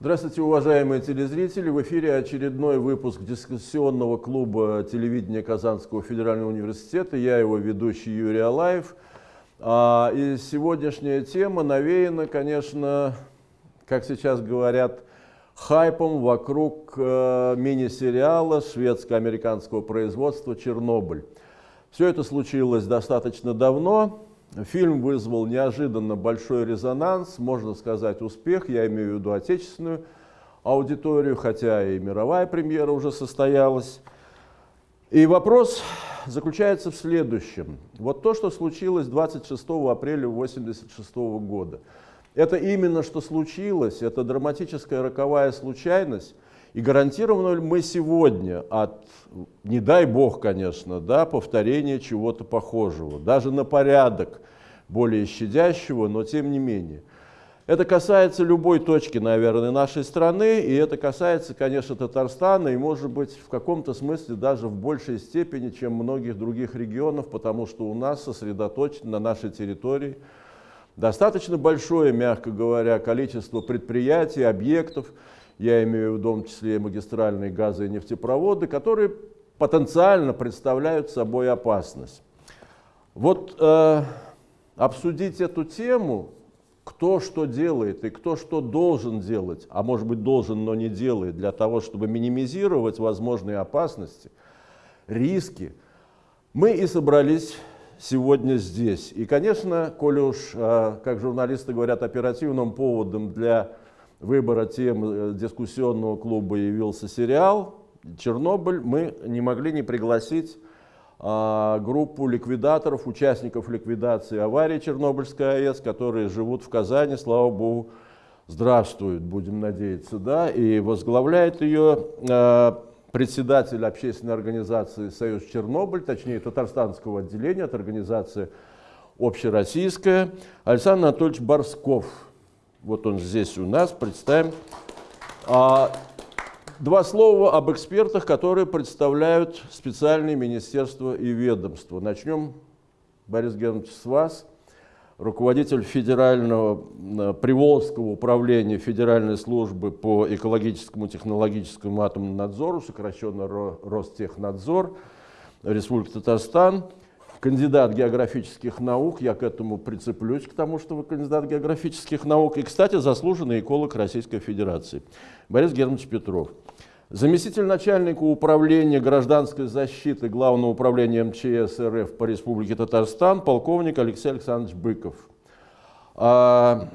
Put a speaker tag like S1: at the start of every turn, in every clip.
S1: Здравствуйте, уважаемые телезрители! В эфире очередной выпуск дискуссионного клуба телевидения Казанского федерального университета. Я его ведущий Юрий Алаев. А, и сегодняшняя тема навеяна, конечно, как сейчас говорят, хайпом вокруг э, мини-сериала шведско-американского производства «Чернобыль». Все это случилось достаточно давно. Фильм вызвал неожиданно большой резонанс, можно сказать успех, я имею в виду отечественную аудиторию, хотя и мировая премьера уже состоялась. И вопрос заключается в следующем. Вот то, что случилось 26 апреля 1986 года, это именно что случилось, это драматическая роковая случайность, и гарантированы ли мы сегодня от, не дай бог, конечно, да, повторения чего-то похожего, даже на порядок более щадящего, но тем не менее. Это касается любой точки, наверное, нашей страны, и это касается, конечно, Татарстана, и, может быть, в каком-то смысле даже в большей степени, чем многих других регионов, потому что у нас сосредоточено на нашей территории достаточно большое, мягко говоря, количество предприятий, объектов, я имею в том числе магистральные газы и нефтепроводы, которые потенциально представляют собой опасность. Вот э, обсудить эту тему, кто что делает и кто что должен делать, а может быть должен, но не делает, для того, чтобы минимизировать возможные опасности, риски, мы и собрались сегодня здесь. И, конечно, коли уж, э, как журналисты говорят, оперативным поводом для выбора тем э, дискуссионного клуба явился сериал. «Чернобыль», мы не могли не пригласить а, группу ликвидаторов, участников ликвидации аварии Чернобыльской АЭС, которые живут в Казани, слава богу, здравствуют, будем надеяться, да, и возглавляет ее а, председатель общественной организации «Союз Чернобыль», точнее татарстанского отделения от организации общероссийская, Александр Анатольевич Борсков. Вот он здесь у нас, представим. А, два слова об экспертах, которые представляют специальные министерства и ведомства. Начнем, Борис Германович, с вас. Руководитель Федерального э, Приволжского управления Федеральной службы по экологическому, технологическому атомному надзору, сокращенно Ростехнадзор, Республика Татарстан – кандидат географических наук, я к этому прицеплюсь, к тому, что вы кандидат географических наук, и, кстати, заслуженный эколог Российской Федерации, Борис Германович Петров. Заместитель начальника управления гражданской защиты Главного управления МЧС РФ по Республике Татарстан, полковник Алексей Александрович Быков. А,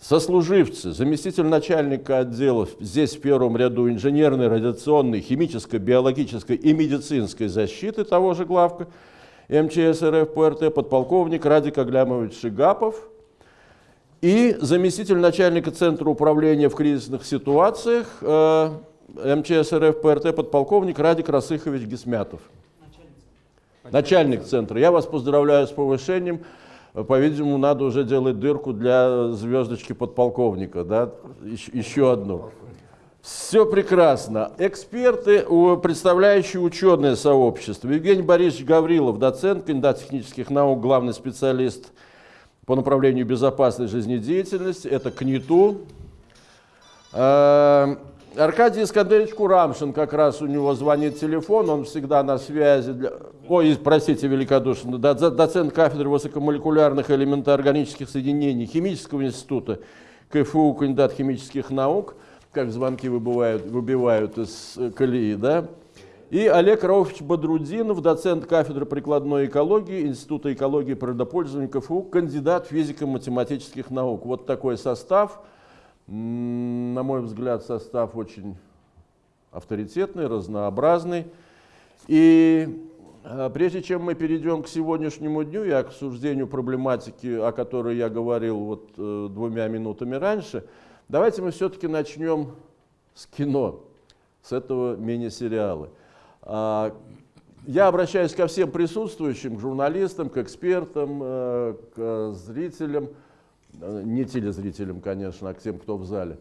S1: сослуживцы, заместитель начальника отдела, здесь в первом ряду инженерной, радиационной, химической, биологической и медицинской защиты того же главка, МЧС РФ ПРТ, подполковник Радик Аглямович Шигапов и заместитель начальника Центра управления в кризисных ситуациях э, МЧС РФ ПРТ, подполковник Радик Расыхович Гесмятов. Начальник, Начальник центра. Я вас поздравляю с повышением. По-видимому, надо уже делать дырку для звездочки подполковника, да? еще, еще одну. Все прекрасно. Эксперты, представляющие ученое сообщество. Евгений Борисович Гаврилов, доцент, кандидат технических наук, главный специалист по направлению безопасной жизнедеятельности. Это КНИТУ. А, Аркадий Искандерович Курамшин, как раз у него звонит телефон, он всегда на связи. Для... Ой, простите великодушно, доцент кафедры высокомолекулярных элементоорганических соединений Химического института КФУ, кандидат химических наук – как звонки выбивают, выбивают из э, колеи, да. И Олег Рауфович Бодрудинов, доцент кафедры прикладной экологии Института экологии и природопользования КФУ, кандидат физико-математических наук. Вот такой состав. На мой взгляд, состав очень авторитетный, разнообразный. И э, прежде чем мы перейдем к сегодняшнему дню и к обсуждению проблематики, о которой я говорил вот э, двумя минутами раньше, Давайте мы все-таки начнем с кино, с этого мини-сериала. А, я обращаюсь ко всем присутствующим, к журналистам, к экспертам, э, к зрителям, э, не телезрителям, конечно, а к тем, кто в зале.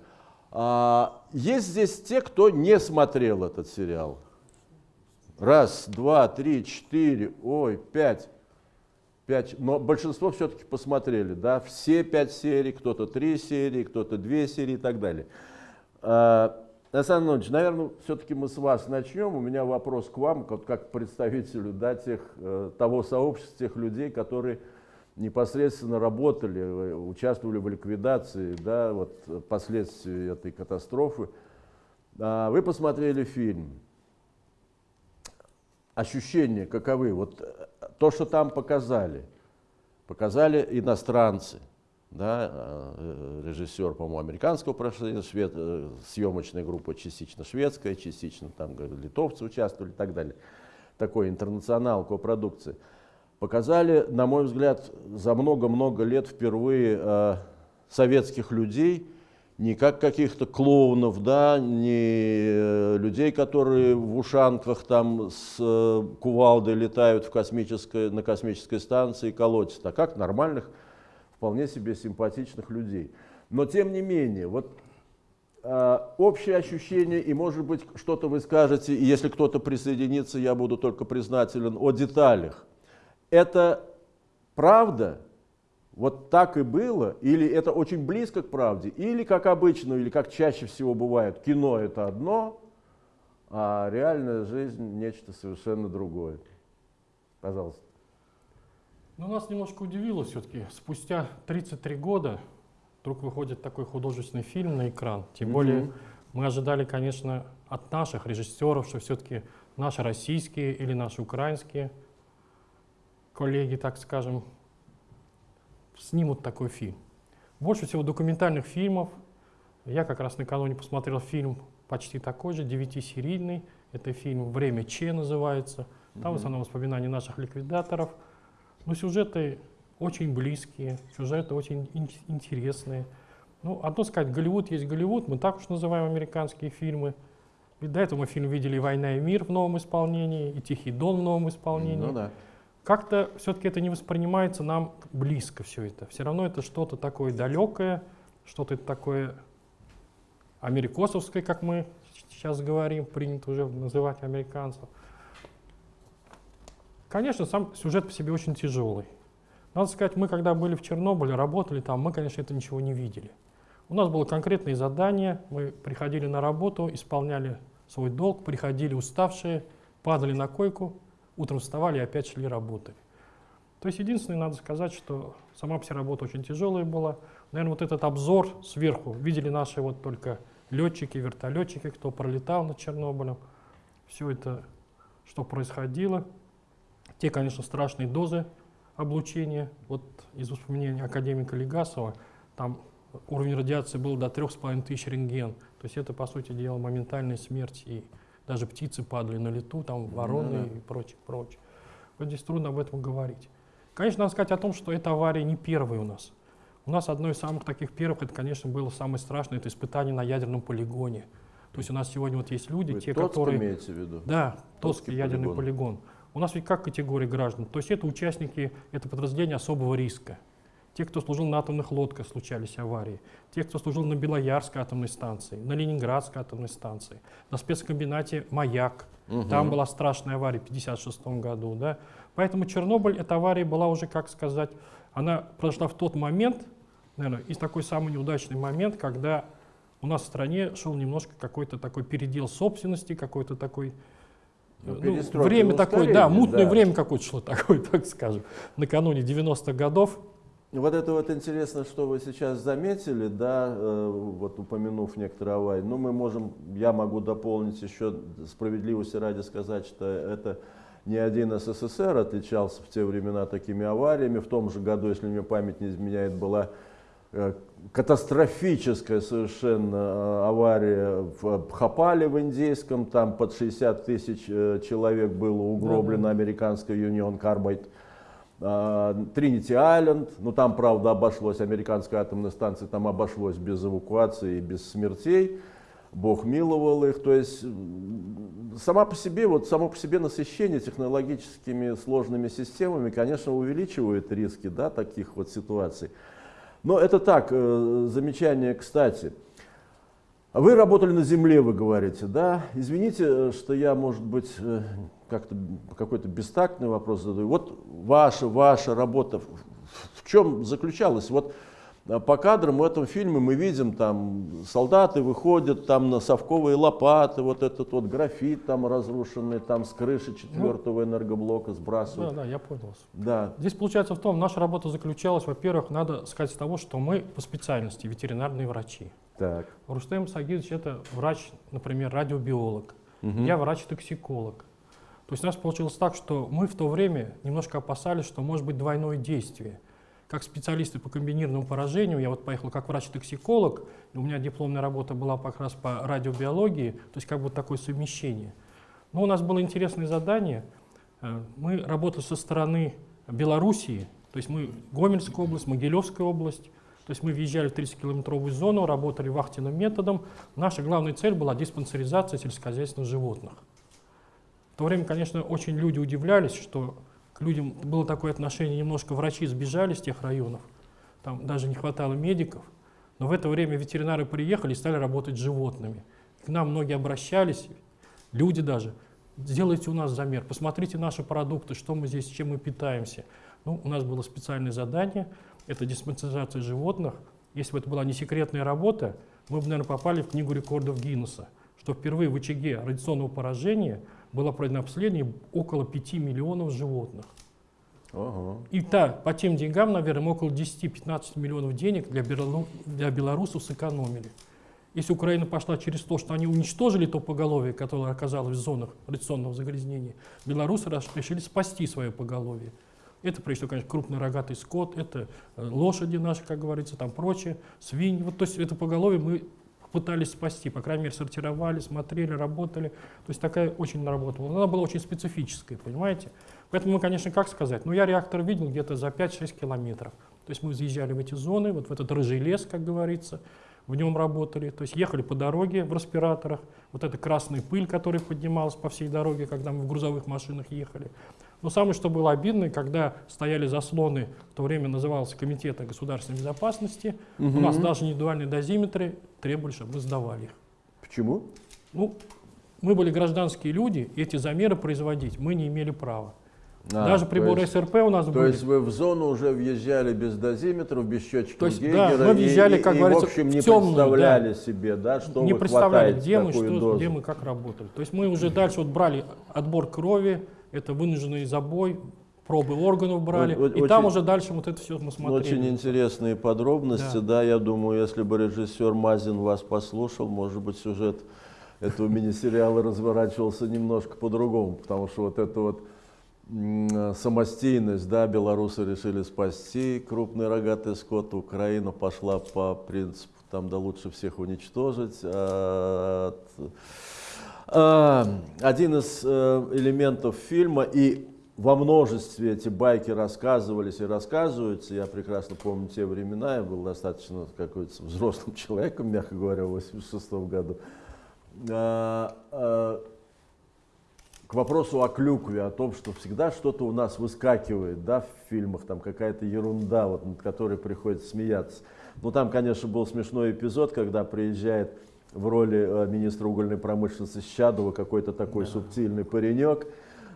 S1: А, есть здесь те, кто не смотрел этот сериал. Раз, два, три, четыре, ой, пять. Пять, но большинство все-таки посмотрели, да, все пять серий, кто-то три серии, кто-то две серии и так далее. А, Александр Иванович, наверное, все-таки мы с вас начнем. У меня вопрос к вам, как, как представителю да, тех, э, того сообщества, тех людей, которые непосредственно работали, э, участвовали в ликвидации да, вот, последствий этой катастрофы. А, вы посмотрели фильм. Ощущения каковы? Вот э, то, что там показали, показали иностранцы, да, э, режиссер, по-моему, американского прошлого, швед, съемочная группа частично шведская, частично там литовцы участвовали и так далее. Такой интернационал копродукции. продукции показали, на мой взгляд, за много-много лет впервые э, советских людей, не как каких-то клоунов, да, не э, людей, которые в ушанках там с э, кувалдой летают в космической, на космической станции и колотятся, а как нормальных, вполне себе симпатичных людей. Но тем не менее, вот э, общее ощущение, и может быть что-то вы скажете, и если кто-то присоединится, я буду только признателен о деталях это правда, вот так и было, или это очень близко к правде, или как обычно, или как чаще всего бывает, кино это одно, а реальная жизнь нечто совершенно другое. Пожалуйста.
S2: Ну, нас немножко удивило все-таки. Спустя 33 года вдруг выходит такой художественный фильм на экран. Тем mm -hmm. более мы ожидали, конечно, от наших режиссеров, что все-таки наши российские или наши украинские – коллеги, так скажем, снимут такой фильм. Больше всего документальных фильмов. Я как раз накануне посмотрел фильм почти такой же, девятисерийный. Это фильм «Время Че» называется. Там в основном воспоминания наших ликвидаторов. Но сюжеты очень близкие, сюжеты очень интересные. Ну, одно сказать, Голливуд есть Голливуд, мы так уж называем американские фильмы. Ведь до этого мы фильм видели «Война и мир» в новом исполнении, и «Тихий дон» в новом исполнении. Ну, да как-то все-таки это не воспринимается нам близко все это. Все равно это что-то такое далекое, что-то такое америкосовское, как мы сейчас говорим, принято уже называть американцев. Конечно, сам сюжет по себе очень тяжелый. Надо сказать, мы когда были в Чернобыле, работали там, мы, конечно, это ничего не видели. У нас было конкретное задание, мы приходили на работу, исполняли свой долг, приходили уставшие, падали на койку, утром вставали и опять шли работать. То есть единственное, надо сказать, что сама вся работа очень тяжелая была. Наверное, вот этот обзор сверху видели наши вот только летчики, вертолетчики, кто пролетал над Чернобылем. Все это, что происходило. Те, конечно, страшные дозы облучения. Вот из воспоминаний академика Легасова, там уровень радиации был до 3500 рентген. То есть это, по сути дела, моментальная смерть и даже птицы падали на лету, там вороны mm -hmm. и прочее, прочее. Вот здесь трудно об этом говорить. Конечно, надо сказать о том, что эта авария не первая у нас. У нас одно из самых таких первых, это, конечно, было самое страшное, это испытание на ядерном полигоне. То есть у нас сегодня вот есть люди,
S1: Вы
S2: те,
S1: Тоцк
S2: которые...
S1: имеете в виду?
S2: Да, Тотский ядерный полигон. полигон. У нас ведь как категория граждан? То есть это участники, это подразделение особого риска. Те, кто служил на атомных лодках, случались аварии. Те, кто служил на Белоярской атомной станции, на Ленинградской атомной станции, на спецкомбинате «Маяк». Угу. Там была страшная авария в 1956 году. Да? Поэтому Чернобыль, эта авария была уже, как сказать, она произошла в тот момент, наверное, и такой самый неудачный момент, когда у нас в стране шел немножко какой-то такой передел собственности, какой-то такой ну, ну, время такое, да, мутное да. время какое-то шло такое, так скажем, накануне 90-х годов.
S1: Вот это вот интересно, что вы сейчас заметили, да, э, вот упомянув некоторые аварии. Ну, мы можем, я могу дополнить еще справедливости ради сказать, что это не один СССР отличался в те времена такими авариями. В том же году, если мне память не изменяет, была э, катастрофическая совершенно э, авария в Бхапале в Индейском. Там под 60 тысяч человек было угроблено американской Union Carbide Тринити Айленд, ну там, правда, обошлось, американская атомная станция, там обошлось без эвакуации и без смертей. Бог миловал их. То есть сама по себе, вот само по себе насыщение технологическими сложными системами, конечно, увеличивает риски да, таких вот ситуаций. Но это так, э, замечание кстати. Вы работали на земле, вы говорите, да? Извините, что я, может быть, э, как-то какой-то бестактный вопрос задаю. Вот ваша, ваша работа в чем заключалась? Вот А по кадрам в этом фильме мы видим, там солдаты выходят, там на совковые лопаты, вот этот вот графит там разрушенный, там с крыши четвертого ну, энергоблока сбрасывают.
S2: Да, да, я понял.
S1: Да.
S2: Здесь получается в том, наша работа заключалась, во-первых, надо сказать с того, что мы по специальности ветеринарные врачи.
S1: Так.
S2: Рустем Сагидович это врач, например, радиобиолог. Угу. Я врач-токсиколог. То есть у нас получилось так, что мы в то время немножко опасались, что может быть двойное действие как специалисты по комбинированному поражению, я вот поехал как врач-токсиколог, у меня дипломная работа была как раз по радиобиологии, то есть как бы такое совмещение. Но у нас было интересное задание. Э, мы работали со стороны Белоруссии, то есть мы Гомельская область, Могилевская область, то есть мы въезжали в 30-километровую зону, работали вахтенным методом. Наша главная цель была диспансеризация сельскохозяйственных животных. В то время, конечно, очень люди удивлялись, что к людям было такое отношение, немножко врачи сбежали с тех районов, там даже не хватало медиков, но в это время ветеринары приехали и стали работать с животными. К нам многие обращались, люди даже, сделайте у нас замер, посмотрите наши продукты, что мы здесь, чем мы питаемся. Ну, у нас было специальное задание, это диспансеризация животных. Если бы это была не секретная работа, мы бы, наверное, попали в книгу рекордов Гиннесса, что впервые в очаге радиационного поражения – было пройдено обследование около 5 миллионов животных. Ага. И та, по тем деньгам, наверное, около 10-15 миллионов денег для, для белорусов сэкономили. Если Украина пошла через то, что они уничтожили то поголовье, которое оказалось в зонах радиационного загрязнения, белорусы решили спасти свое поголовье. Это, прежде всего, конечно, крупный рогатый скот, это э, лошади наши, как говорится, там прочее, свиньи. Вот, то есть это поголовье мы пытались спасти, по крайней мере, сортировали, смотрели, работали. То есть такая очень наработала. Она была очень специфическая, понимаете? Поэтому мы, конечно, как сказать, ну я реактор видел где-то за 5-6 километров. То есть мы заезжали в эти зоны, вот в этот рыжий лес, как говорится, в нем работали, то есть ехали по дороге в респираторах, вот эта красная пыль, которая поднималась по всей дороге, когда мы в грузовых машинах ехали. Но самое, что было обидно, когда стояли заслоны, в то время назывался Комитета государственной безопасности, угу. у нас даже индивидуальные дозиметры требовали, чтобы мы сдавали их.
S1: Почему?
S2: Ну, мы были гражданские люди, эти замеры производить мы не имели права. А, Даже приборы есть, СРП у нас
S1: то
S2: были.
S1: То есть вы в зону уже въезжали без дозиметров, без счетчиков
S2: то есть, Гейгера, да, мы въезжали,
S1: и,
S2: как
S1: и,
S2: говорится,
S1: в общем, не
S2: в темную,
S1: представляли
S2: да.
S1: себе, да, что
S2: Не представляли, где мы, что,
S1: дозу.
S2: где мы, как работали. То есть мы уже дальше вот брали отбор крови, это вынужденный забой, пробы органов брали, вот, и очень, там уже дальше вот это все мы смотрели.
S1: Очень интересные подробности, да. да, я думаю, если бы режиссер Мазин вас послушал, может быть, сюжет этого мини-сериала разворачивался немножко по-другому, потому что вот это вот самостийность, да, белорусы решили спасти крупный рогатый скот, Украина пошла по принципу, там, да лучше всех уничтожить. А, один из э, элементов фильма, и во множестве эти байки рассказывались и рассказываются, я прекрасно помню те времена, я был достаточно какой-то взрослым человеком, мягко говоря, в 86 году. А, к вопросу о клюкве, о том, что всегда что-то у нас выскакивает да, в фильмах, там какая-то ерунда, вот, над которой приходится смеяться. Ну там, конечно, был смешной эпизод, когда приезжает в роли э, министра угольной промышленности Щадова какой-то такой да. субтильный паренек,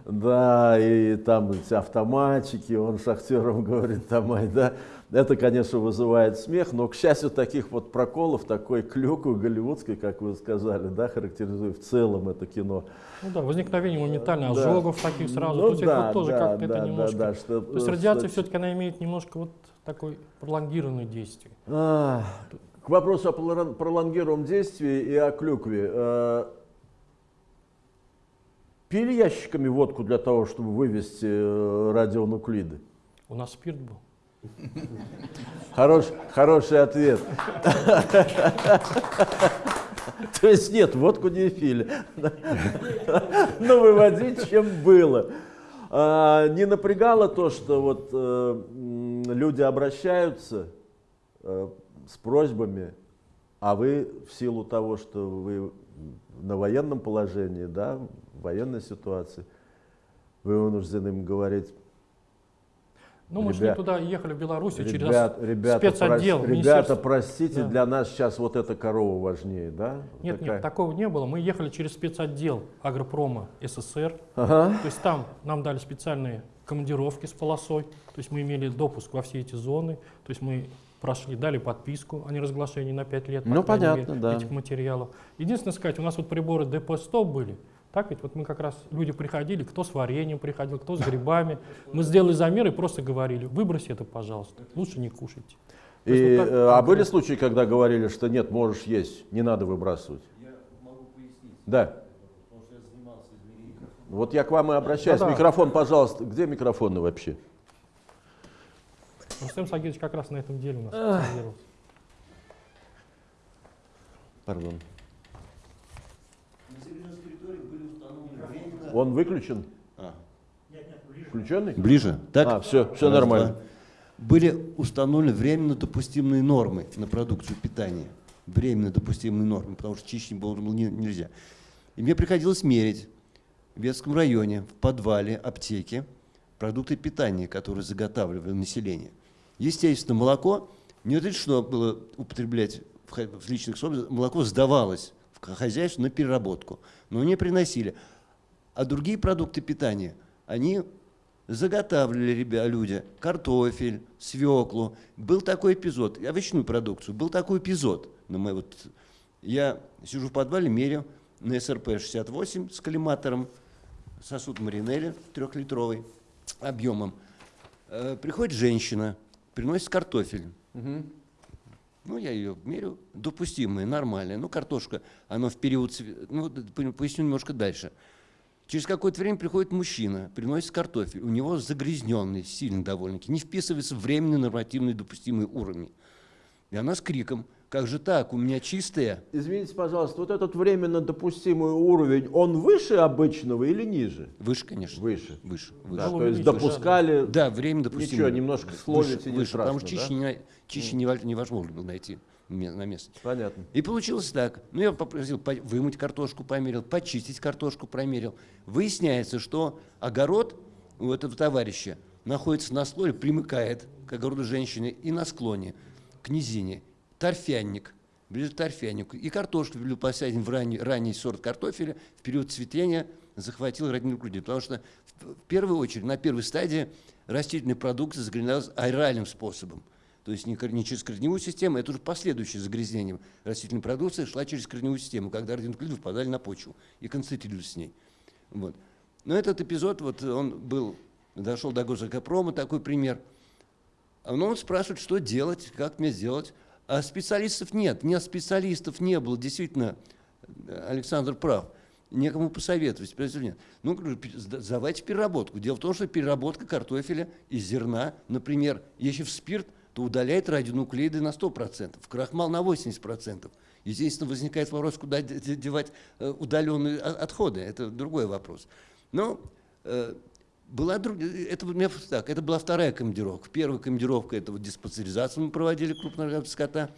S1: да, и там эти автоматчики, он шахтерам говорит, там, да, это, конечно, вызывает смех, но, к счастью, таких вот проколов, такой клюквы голливудской, как вы сказали, да, характеризует в целом это кино.
S2: Ну да, возникновение моментально да. ожогов таких сразу, ну, Тут да, вот тоже да, как-то да, это немножко, да, да, что, то есть радиация что... все-таки она имеет немножко вот такой пролонгированное действие.
S1: А, к вопросу о пролонгированном действии и о клюкве. Э, пили ящиками водку для того, чтобы вывести э, радионуклиды?
S2: У нас спирт был.
S1: Хорош, хороший ответ. То есть нет, водку не пили. Но выводить чем было. А, не напрягало то, что вот э, люди обращаются с просьбами, а вы в силу того, что вы на военном положении, да, в военной ситуации, вы вынуждены им говорить,
S2: ну, мы шли туда, ехали в Беларусь
S1: ребят,
S2: через
S1: ребята,
S2: спецотдел.
S1: Прос, ребята, простите, да. для нас сейчас вот эта корова важнее, да?
S2: Нет, Такая... нет, такого не было. Мы ехали через спецотдел агропрома СССР. Ага. То есть там нам дали специальные командировки с полосой. То есть мы имели допуск во все эти зоны. То есть мы прошли, дали подписку о неразглашении на 5 лет
S1: ну, понятно,
S2: мере,
S1: да.
S2: этих материалов. Единственное сказать, у нас вот приборы ДП-100 были, так ведь вот мы как раз, люди приходили, кто с вареньем приходил, кто с грибами. Мы сделали замер и просто говорили, выброси это, пожалуйста, лучше не кушайте.
S1: И, вот так, э, а были случаи, когда говорили, что нет, можешь есть, не надо выбрасывать?
S3: Я могу пояснить.
S1: Да.
S3: Потому что я занимался измерением.
S1: Вот я к вам и обращаюсь.
S2: Да, да.
S1: Микрофон, пожалуйста. Где микрофоны вообще?
S2: Рустем Сагидович как раз на этом деле у нас специализировался.
S1: Пардон. Он выключен?
S3: А.
S1: Включенный?
S3: Ближе. Так?
S1: А, все, все
S3: Раз,
S1: нормально.
S3: два. Были установлены временно допустимые нормы на продукцию питания. Временно допустимые нормы, потому что чище было не- нельзя. И мне приходилось мерить в Ветском районе, в подвале аптеки, продукты питания, которые заготавливали население. Естественно, молоко не разрешено было употреблять в личных собственностях, молоко сдавалось в хозяйство на переработку, но не приносили. А другие продукты питания, они заготавливали ребя, люди картофель, свеклу. Был такой эпизод, овощную продукцию, был такой эпизод. На моей вот, я сижу в подвале, меряю на СРП-68 с коллиматором, сосуд Маринелли трехлитровый объемом. Э, приходит женщина, приносит картофель. Ну, я ее мерю, допустимая, нормальная. Ну, картошка, она в период, ну, поясню немножко дальше. Через какое-то время приходит мужчина, приносит картофель, у него загрязненный, сильно довольно-таки, не вписывается в временный нормативный допустимый уровень. И она с криком, как же так, у меня чистая.
S1: Извините, пожалуйста, вот этот временно допустимый уровень, он выше обычного или ниже?
S3: Выше, конечно.
S1: Выше.
S3: Выше.
S1: Да,
S3: выше.
S2: Ну,
S1: то есть
S2: да,
S1: допускали...
S3: Да, время допустимое.
S1: Ничего, немножко словите,
S3: выше, потому
S1: страшно,
S3: что чище, не, чище нево- невозможно было найти на месте.
S1: Понятно.
S3: И получилось так. Ну, я попросил по- вымыть картошку, померил, почистить картошку, промерил. Выясняется, что огород у этого товарища находится на слое, примыкает к огороду женщины и на склоне, к низине. Торфянник, ближе к торфяннику. И картошку был посаден в ранний, ранний сорт картофеля в период цветения захватил родину груди. Потому что в, первую очередь, на первой стадии растительная продукция загрязнялась аэральным способом. То есть не, не через корневую систему, это уже последующее загрязнение растительной продукции шла через корневую систему, когда радионуклиды впадали на почву и концентрировались с ней. Вот. Но этот эпизод, вот он был, дошел до Госэкопрома, такой пример. А он спрашивает, что делать, как мне сделать. А специалистов нет, нет специалистов не было, действительно, Александр прав. Некому посоветовать, нет. Ну, в переработку. Дело в том, что переработка картофеля из зерна, например, если в спирт, то удаляет радионуклеиды на 100%, в крахмал на 80%. Естественно, возникает вопрос, куда де- де- девать э, удаленные о- отходы. Это другой вопрос. Но э, была это, так, это была вторая командировка. Первая командировка – это вот диспансеризацию мы проводили крупного скота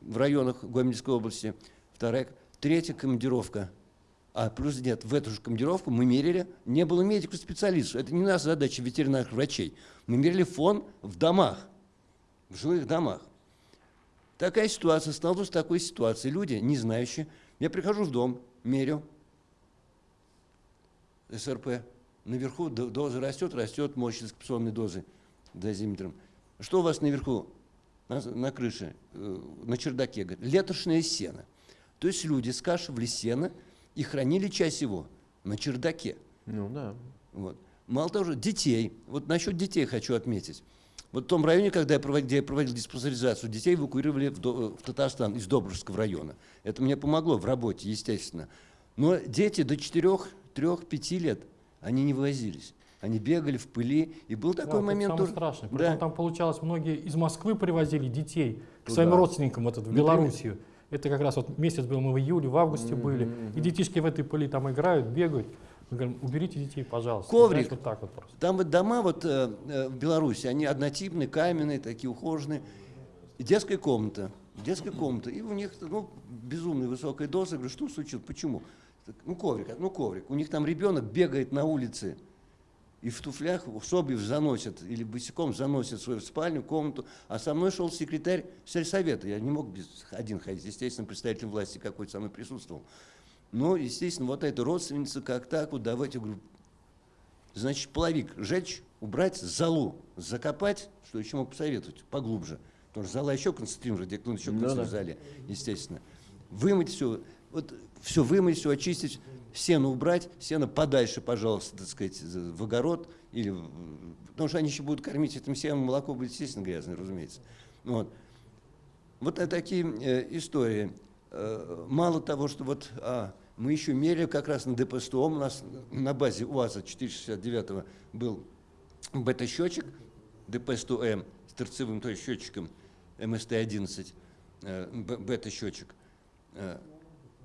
S3: в районах Гомельской области. Вторая, третья командировка. А плюс нет, в эту же командировку мы мерили, не было медиков-специалистов. Это не наша задача ветеринарных врачей. Мы мерили фон в домах, в жилых домах. Такая ситуация, столкнулся с такой ситуацией. Люди, не знающие, я прихожу в дом, мерю, СРП. Наверху до- доза растет, растет мощь экспрессионной дозы дозиметром. Что у вас наверху, на, на крыше, э, на чердаке? Говорит, летошное сено. То есть люди скашивали сено и хранили часть его на чердаке.
S1: Ну да.
S3: Вот. Мало того, детей. Вот насчет детей хочу отметить. Вот в том районе, когда я проводил, где я проводил диспансеризацию, детей эвакуировали в, в Татарстан из Добружского района. Это мне помогло в работе, естественно. Но дети до 4-3-5 лет, они не вывозились. Они бегали в пыли, и был
S2: Да,
S3: такой
S2: тут
S3: момент
S2: самое
S3: тоже.
S2: страшное.
S3: Да.
S2: Причем там получалось, многие из Москвы привозили детей к
S1: Туда.
S2: своим родственникам вот это, в
S3: Например.
S2: Белоруссию. Это как раз вот месяц был, мы в июле, в августе были. И детишки в этой пыли там играют, бегают. Мы говорим, уберите детей, пожалуйста.
S3: Коврик.
S2: Знаешь, вот так вот просто.
S3: Там вот дома вот, э, э, в Беларуси, они однотипные, каменные, такие ухоженные. И детская комната. Детская комната. И у них ну, безумная высокая доза. Я говорю, что случилось? Почему? Ну, коврик, ну, коврик. У них там ребенок бегает на улице и в туфлях в Собьев заносит, или босиком заносит свою спальню, комнату. А со мной шел секретарь сельсовета. Я не мог без, один ходить. Естественно, представитель власти какой-то со мной присутствовал. Ну, естественно, вот эта родственница, как так, вот давайте, говорю, значит, половик сжечь, убрать, залу закопать, что еще мог посоветовать, поглубже. Потому что зала еще концентрирована, радиоактивность еще
S1: Ну да.
S3: в зале, естественно. Вымыть все, вот все вымыть, все очистить, сено убрать, сено подальше, пожалуйста, так сказать, за- в огород, или, потому что они еще будут кормить этим сеном, молоко будет, естественно, грязное, разумеется. Вот. Вот э, такие э, истории. Э, мало того, что вот а, мы еще меряем как раз на ДП-100, у нас на базе УАЗа 469 был бета-счетчик ДП-100М с торцевым то есть счетчиком МСТ-11, э, бета-счетчик. Э,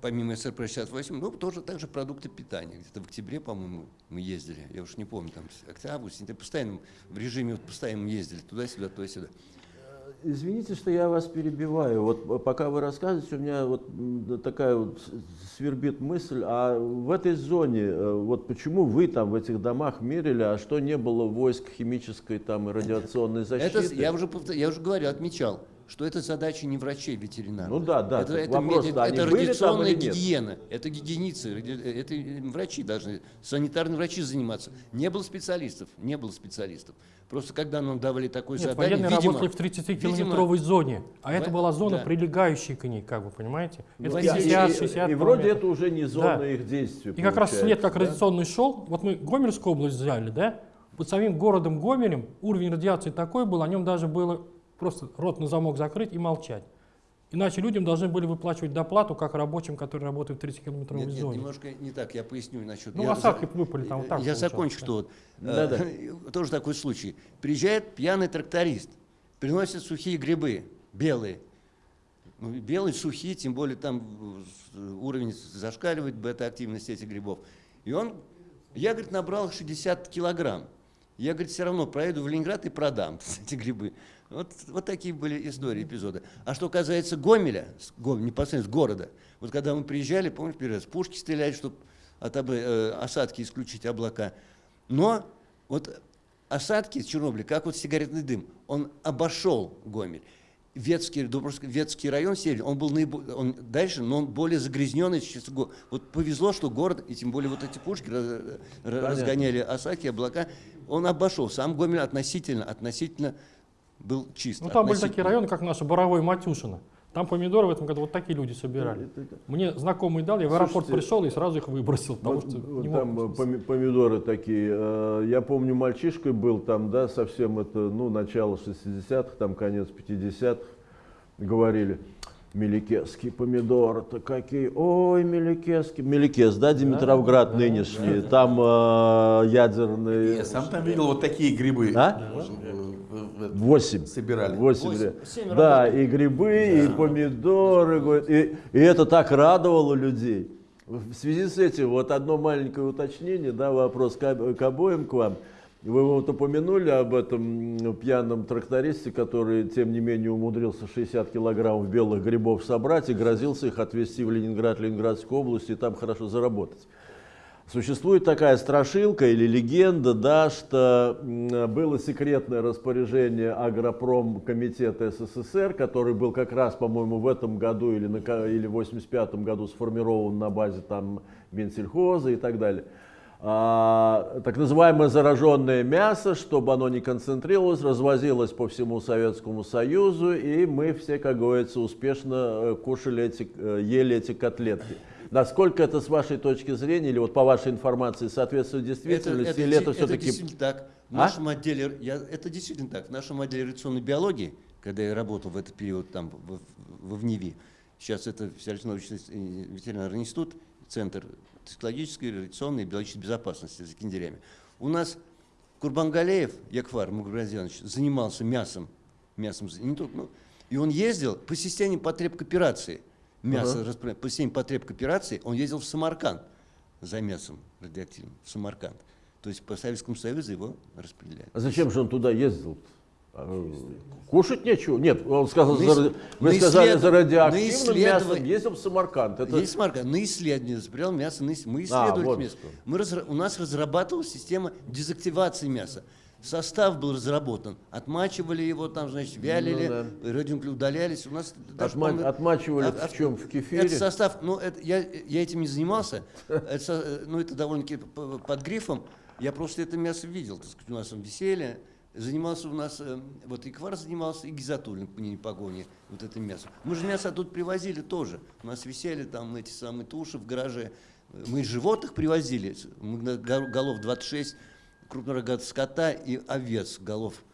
S3: Помимо СРП-68, ну, тоже также продукты питания. Где-то в октябре, по-моему, мы ездили, я уж не помню, там, октябрь, сентябрь, постоянно в режиме вот постоянно ездили туда-сюда, туда-сюда.
S1: Извините, что я вас перебиваю. Вот э, пока вы рассказываете, у меня вот такая вот свербит мысль, а в этой зоне, э, вот почему вы там в этих домах мерили, а что не было войск химической там и радиационной защиты?
S3: Это, я, уже, я уже говорил, отмечал, что это задача не врачей ветеринарных.
S1: Ну да, да,
S3: Это, это,
S1: вопрос,
S3: меди-
S1: да,
S3: это радиационная
S1: нет?
S3: гигиена, это гигиеницы, это врачи должны, санитарные врачи заниматься. Не было специалистов, не было специалистов. Просто когда нам давали такое
S2: Нет,
S3: задание,
S2: военные
S3: видимо,
S2: работали в
S3: видимо,
S2: 30-километровой зоне, а это
S3: в-
S2: была зона,
S3: да.
S2: прилегающая к ней, как бы, понимаете? Это
S3: Ну,
S1: И- и-
S2: 50-60
S1: и, вроде это уже не зона
S2: Да.
S1: их действия.
S2: И как раз след как
S1: да?
S2: радиационный шел, вот мы Гомельскую область взяли, да, под самим городом Гомелем уровень радиации такой был, о нем даже было просто рот на замок закрыть и молчать. Иначе людям должны были выплачивать доплату, как рабочим, которые работают в 30-километровой
S3: Нет, нет,
S2: зоне.
S3: немножко не так, я поясню насчет...
S2: Ну,
S3: я
S2: осадки
S3: за-
S2: выпали там, так
S3: Я закончу,
S2: да.
S3: что вот... Э, Тоже такой случай. Приезжает пьяный тракторист, приносит сухие грибы, белые. Ну, белые, сухие, тем более там э, уровень зашкаливает бета-активность этих грибов. И он, я, говорит, набрал их 60 килограмм. Я, говорит, все равно проеду в Ленинград и продам эти грибы. Вот, вот такие были истории, эпизоды. А что касается Гомеля, с Гом- непосредственно с города, вот когда мы приезжали, помнишь, первый раз, пушки стреляли, чтобы от э, осадки исключить облака. Но вот осадки с Чернобыля, как вот сигаретный дым, он обошел Гомель. Ветский, Дубровский, Ветский район северный, он был наибо- он дальше, но он более загрязненный. Вот повезло, что город, и тем более вот эти пушки раз- ра- разгоняли осадки, облака, он обошел. Сам Гомель относительно, относительно был чист.
S2: Ну, там были такие районы, как наша Боровой Матюшина. Там помидоры в этом году вот такие люди собирали. Мне знакомый дал, я в аэропорт
S1: Слушайте,
S2: пришел и сразу их выбросил, потому
S1: Вот,
S2: что
S1: вот
S2: не
S1: там
S2: мог.
S1: э, поми- помидоры такие. э, Я помню, мальчишкой был там, да, совсем это, ну, начало 60-х, там конец 50-х, говорили. Меликесские помидоры-то какие, ой, Меликесский. Меликес, да, Димитровград нынешний, там э, ядерные...
S4: Я сам там видел вот такие грибы.
S1: А?
S4: Э, в- в-
S1: Восемь.
S4: Собирали.
S1: Восемь. Да, и грибы, и помидоры. И, и это так радовало людей. В связи с этим, вот одно маленькое уточнение, да, вопрос к, к обоим к вам. Вы вот упомянули об этом пьяном трактористе, который, тем не менее, умудрился 60 килограммов белых грибов собрать и грозился их отвезти в Ленинград, Ленинградскую область и там хорошо заработать. Существует такая страшилка или легенда, да, что было секретное распоряжение Агропром комитета СССР, который был как раз, по-моему, в этом году или, на, или в 85 году сформирован на базе там Минсельхоза и так далее. А, так называемое зараженное мясо, чтобы оно не концентрировалось, развозилось по всему Советскому Союзу, и мы все, как говорится, успешно э, кушали эти, э, ели эти котлетки. Насколько это с вашей точки зрения, или вот по вашей информации, соответствует действительности, или это все-таки...
S3: действительно так. В
S1: А?
S3: нашем отделе, я, это действительно так. В нашем отделе радиационной биологии, когда я работал в этот период там в, в, в ВНИВИ, сейчас это Всероссийский научный ветеринарный институт, Центр токсикологической, радиационной и биологической безопасности за Киндерями. У нас Курбангалеев Яквар Мугразянович занимался мясом, мясом, не только, ну, и он ездил по системе потреб кооперации, мясо распро- по системе потреб кооперации, он ездил в Самарканд за мясом радиоактивным, в Самарканд. То есть по Советскому Союзу его распределяли.
S1: А зачем же он туда ездил? А, Кушать нечего. Нет, он сказал,
S3: На
S1: за, вы
S3: на
S1: сказали
S3: исследов-
S1: за радиоактивным
S3: исследование-
S1: мясом, ездил в Самарканд. Это...
S3: Есть Самарканд. На исследование забирал мясо, на мы исследовали
S1: вот
S3: это мясо.
S1: что.
S3: Мы разра- у нас разрабатывалась система дезактивации мяса. Состав был разработан. Отмачивали его, там, значит, вялили,
S1: Ну
S3: радионуклеи удалялись. У нас
S1: Отма-
S3: по-моему,
S1: отмачивали
S3: от-
S1: в чем? В кефире?
S3: Это состав, ну, это, я, я этим не занимался, это, ну, это довольно-таки под грифом Я просто это мясо видел, так сказать, у нас там веселье. Занимался у нас, э, вот и Квар занимался, и Гизатуллин по не погоне, вот это мясо. Мы же мясо тут привозили тоже. У нас висели там эти самые туши в гараже. Мы животных привозили, мы голов 26, крупнорогатого скота и овец голов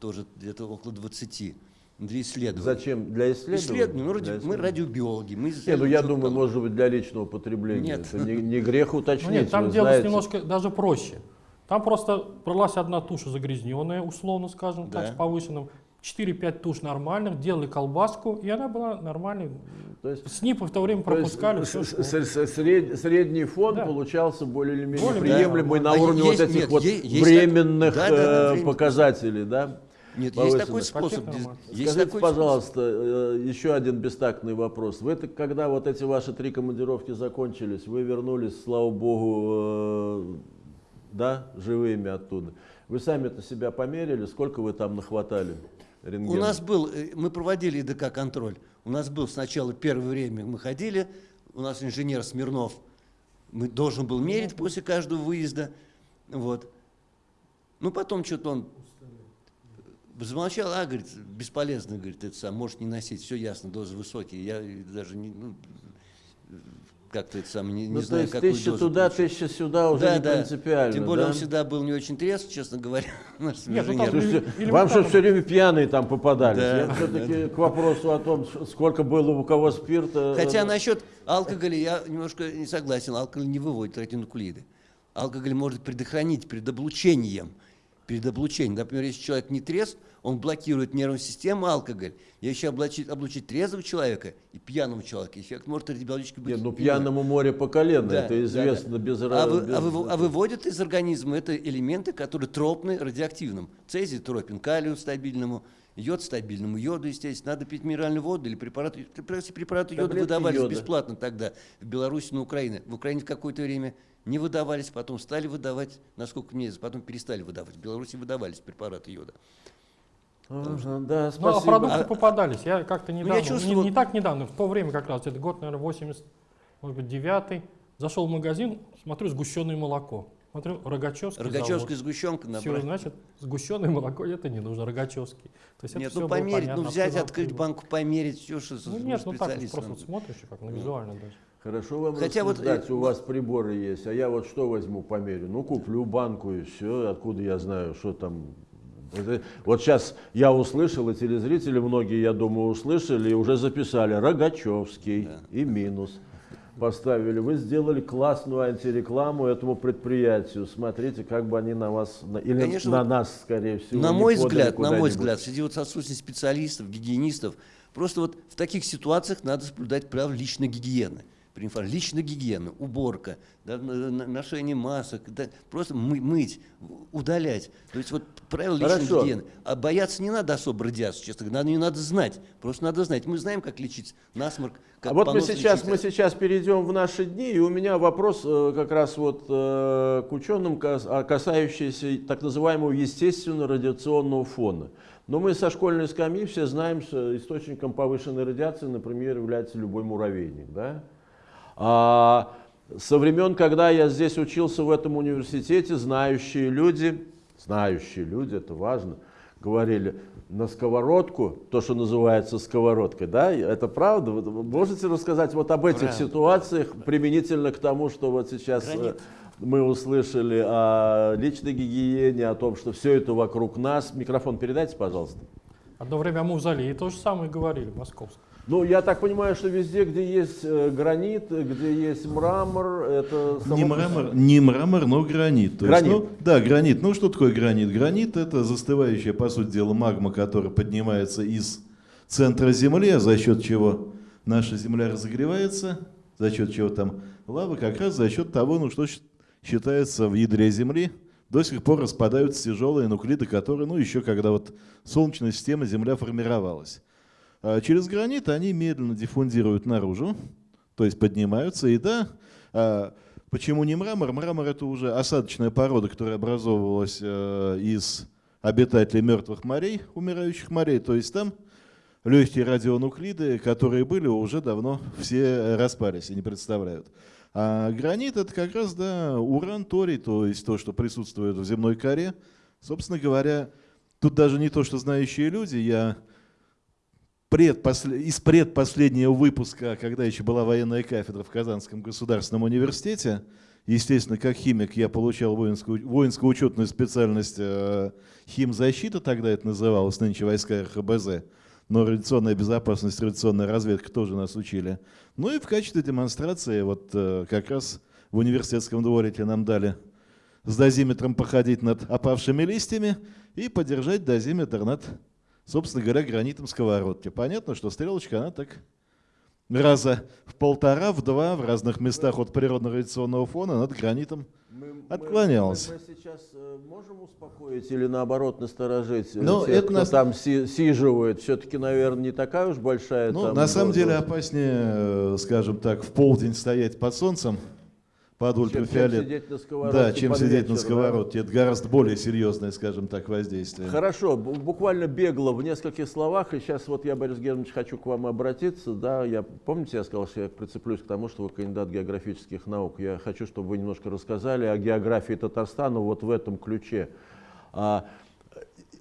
S3: тоже где-то около 20 для исследования.
S1: Зачем? Для исследования?
S3: Исследования. Ну, ради-
S1: Для
S3: мы
S1: исследования.
S3: радиобиологи. Мы
S1: Не, ну я думаю,
S3: там.
S1: может быть, для личного потребления.
S3: Нет.
S1: Это не, не грех
S2: Ну
S1: уточнить.
S2: нет, там дело немножко даже проще. Там просто бралась одна туша загрязненная, условно скажем, так,
S3: Да.
S2: с повышенным. 4-5 туш нормальных, делали колбаску, и она была нормальной.
S1: То есть,
S2: СНИПы в то время
S1: то есть
S2: пропускали.
S1: с-
S2: всё,
S1: с-
S2: что-
S1: сред- средний фон
S2: Да.
S1: получался более или менее
S2: Более-
S1: приемлемый
S3: да.
S1: на
S3: А
S1: уровне
S3: есть-
S1: вот этих
S3: нет,
S1: вот
S3: есть
S1: временных
S3: так- да, да, да,
S1: э, показателей, да?
S3: Нет, есть такой способ. Есть есть
S1: Скажите,
S3: такой
S1: пожалуйста, э, еще один бестактный вопрос. Вы, когда вот эти ваши три командировки закончились, вы вернулись, слава богу, э, да, живыми оттуда. Вы сами-то себя померили, сколько вы там нахватали
S3: У
S1: рентгена?
S3: нас был, э, мы проводили ИДК-контроль. У нас был сначала первое время, мы ходили, у нас инженер Смирнов мы, должен был мерить после каждого выезда. Вот. Ну, потом что-то он замолчал, а, говорит, бесполезно, говорит, это сам, может не носить, все ясно, дозы высокие. Я даже не, ну, как-то это сам, не, не
S1: ну, то
S3: знаю,
S1: есть
S3: какую
S1: тысяча
S3: дозу
S1: туда,
S3: получить.
S1: тысяча сюда уже не принципиально,
S3: Тем более
S1: да?
S3: он всегда был не очень трезв, честно говоря, наш
S2: Нет, ну, там
S1: Слушайте,
S2: Или-
S1: вам
S2: элементарно.
S1: все время пьяные там попадались.
S3: Да,
S1: Я все-таки к вопросу о том, сколько было у кого спирта.
S3: Хотя
S1: э,
S3: насчет алкоголя я немножко не согласен. Алкоголь не выводит ретинокулиды. Алкоголь может предохранить перед облучением. Перед облучением. Например, если человек не трезв, он блокирует нервную систему алкоголь. Если облучить, облучить трезвого человека и пьяного человека, эффект может радиологически быть
S1: Нет, ну пьяному море по колено,
S3: Да,
S1: это
S3: да,
S1: известно
S3: да.
S1: без
S3: а, вы-
S1: без-
S3: а вы- а выводят из организма это элементы, которые тропны радиоактивным. Цезий тропен калию стабильному, йод стабильному, йоду, естественно. Надо пить минеральную воду или препараты. Препараты препараты йода
S1: Таблетки
S3: выдавались
S1: йода.
S3: бесплатно тогда в Беларуси, на Украине. В Украине в какое-то время не выдавались, потом стали выдавать, насколько мне потом перестали выдавать. В Беларуси выдавались препараты йода.
S1: Ага, да,
S2: Ну, а
S1: спасибо.
S2: продукты
S3: А-
S2: попадались. Я как-то недавно, не-
S3: чувствовал-
S2: не, так недавно, в то время как раз, это год, наверное, 80, может быть, 9 зашел в магазин, смотрю, сгущенное молоко. Смотрю, Рогачевский
S3: Рогачевская сгущенка
S2: Все,
S3: набрать.
S2: значит, сгущенное молоко это не нужно, Рогачевский. То есть
S3: Нет, ну померить, ну
S2: понятно,
S3: взять,
S2: откуда
S3: открыть банку, померить, все, что
S2: Ну нет, ну так, просто смотришь, как на визуально даже.
S1: Хорошо вам
S3: Хотя вот,
S1: рассуждать,
S3: э,
S1: у
S3: вот-
S1: вас приборы есть, а я вот что возьму померю? Ну, куплю банку и все, откуда я знаю, что там. Вот сейчас я услышал, и телезрители многие, я думаю, услышали и уже записали Рогачевский и минус. Поставили. Вы сделали классную антирекламу этому предприятию. Смотрите, как бы они на вас, или
S3: Конечно,
S1: на
S3: вот
S1: нас, скорее всего.
S3: На мой взгляд, на мой взгляд, среди вот отсутствия специалистов, гигиенистов, просто вот в таких ситуациях надо соблюдать правила личной гигиены. При инфаркте. Личная гигиена, уборка, да, ношение масок, да, просто мы- мыть, удалять. То есть вот правила личной
S1: Хорошо.
S3: гигиены. А бояться не надо особо радиации, честно говоря, надо, ее надо знать. Просто надо знать. Мы знаем, как лечить насморк, как
S1: а вот мы сейчас,
S3: лечить.
S1: мы сейчас перейдем в наши дни, и у меня вопрос э, как раз вот э, к ученым, а, касающийся так называемого естественного радиационного фона. Но мы со школьной скамьи все знаем, что источником повышенной радиации, например, является любой муравейник. Да? А со времен, когда я здесь учился в этом университете, знающие люди, знающие люди, это важно, говорили, на сковородку, то, что называется сковородкой, да, это правда? Вы можете рассказать вот об этих
S3: Правда.
S1: ситуациях применительно к тому, что вот сейчас э,
S3: Гранит.
S1: мы услышали о личной гигиене, о том, что все это вокруг нас. Микрофон передайте, пожалуйста.
S2: Одно время о Мавзолее то же самое говорили, московском.
S1: Ну, я так понимаю, что везде, где есть э, гранит, где есть мрамор, это... само
S5: Не мрамор, не мрамор, но гранит. То
S1: Гранит.
S5: Есть, ну, да, гранит. Ну что такое гранит? Гранит это застывающая, по сути дела, магма, которая поднимается из центра Земли, а за счет чего наша Земля разогревается, за счет чего там лава, как раз за счет того, ну что считается в ядре Земли, до сих пор распадаются тяжелые нуклиды, которые, ну еще когда вот Солнечная система, Земля формировалась. А через гранит они медленно диффундируют наружу, то есть поднимаются. И да, а, почему не мрамор? Мрамор это уже осадочная порода, которая образовывалась э, из обитателей мертвых морей, умирающих морей. То есть там легкие радионуклиды, которые были, уже давно все распались и не представляют. А гранит это как раз, да, уран, торий, то есть то, что присутствует в земной коре. Собственно говоря, тут даже не то, что знающие люди, я предпослед... из предпоследнего выпуска, когда еще была военная кафедра в Казанском государственном университете, естественно, как химик я получал воинскую, воинскую учетную специальность э, химзащита, тогда это называлось, нынче войска РХБЗ, но радиационная безопасность, радиационная разведка тоже нас учили. Ну и в качестве демонстрации вот э, как раз в университетском дворике нам дали с дозиметром походить над опавшими листьями и подержать дозиметр над собственно говоря, гранитом сковородки. Понятно, что стрелочка, она так раза в полтора, в два в разных местах от природного радиационного фона над гранитом мы, отклонялась.
S1: Мы, мы, мы сейчас э, можем успокоить или наоборот насторожить
S5: э, Но
S1: тех,
S5: это
S1: кто
S5: нас...
S1: там си, сиживает? Все-таки, наверное, не такая уж большая.
S5: Ну, на самом деле опаснее, э, скажем так, в полдень стоять под солнцем, под ультрафиолет. Чем
S1: сидеть на сковородке
S5: Да, чем сидеть
S1: вечер,
S5: на сковородке. Да? Это гораздо более серьезное, скажем так, воздействие.
S1: Хорошо, буквально бегло в нескольких словах, и сейчас вот я, Борис Германович, хочу к вам обратиться. Да, я, помните, я сказал, что я прицеплюсь к тому, что вы кандидат географических наук. Я хочу, чтобы вы немножко рассказали о географии Татарстана вот в этом ключе.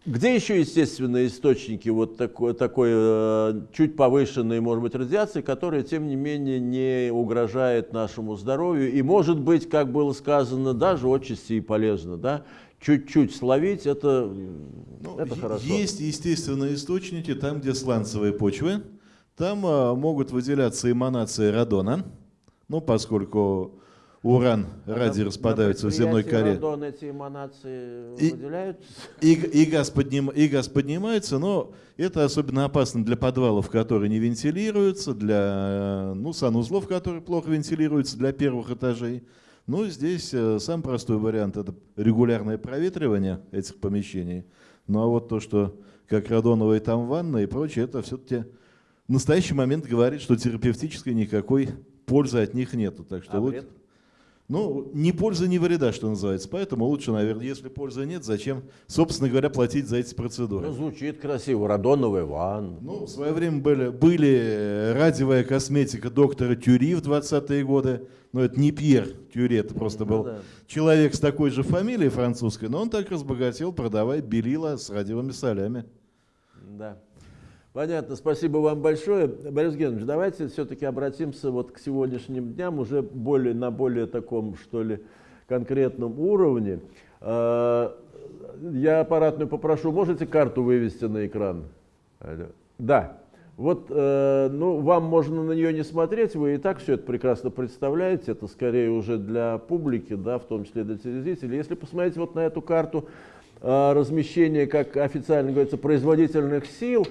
S1: Где еще естественные источники вот такой, такой э, чуть повышенной, может быть, радиации, которая, тем не менее, не угрожает нашему здоровью и, может быть, как было сказано, даже отчасти и полезно, да? Чуть-чуть словить, это, ну, это хорошо.
S5: Есть естественные источники, там, где сланцевые почвы, там а, могут выделяться эманации радона, ну, поскольку уран, а радий распадаются в земной коре.
S1: Радон эти эманации и, выделяются?
S5: И, и, газ подним, и газ поднимается, но это особенно опасно для подвалов, которые не вентилируются, для ну, санузлов, которые плохо вентилируются, для первых этажей. Ну, здесь э, сам простой вариант – это регулярное проветривание этих помещений. Ну, а вот то, что как радоновые там ванны и прочее, это все-таки в настоящий момент говорит, что терапевтической никакой пользы от них нету. Так что
S1: а
S5: вот,
S1: вред?
S5: Ну, ни пользы, ни вреда, что называется. Поэтому лучше, наверное, если пользы нет, зачем, собственно говоря, платить за эти процедуры?
S1: Ну, звучит красиво. Радоновый ванн.
S5: Ну, в свое время были, были радиовая косметика доктора Тюри в 20-е годы. Но это не Пьер Тюри, это просто был ну, да. человек с такой же фамилией французской, но он так разбогател, продавая белила с радиовыми солями.
S1: Да. Понятно, спасибо вам большое. Борис Геннадьевич, давайте все-таки обратимся вот к сегодняшним дням уже более, на более таком, что ли, конкретном уровне. А, я аппаратную попрошу, можете карту вывести на экран? Да. Вот, э, ну, вам можно на нее не смотреть, вы и так все это прекрасно представляете, это скорее уже для публики, да, в том числе для телезрителей. Если посмотреть вот на эту карту э, размещения, как официально говорится, производительных сил,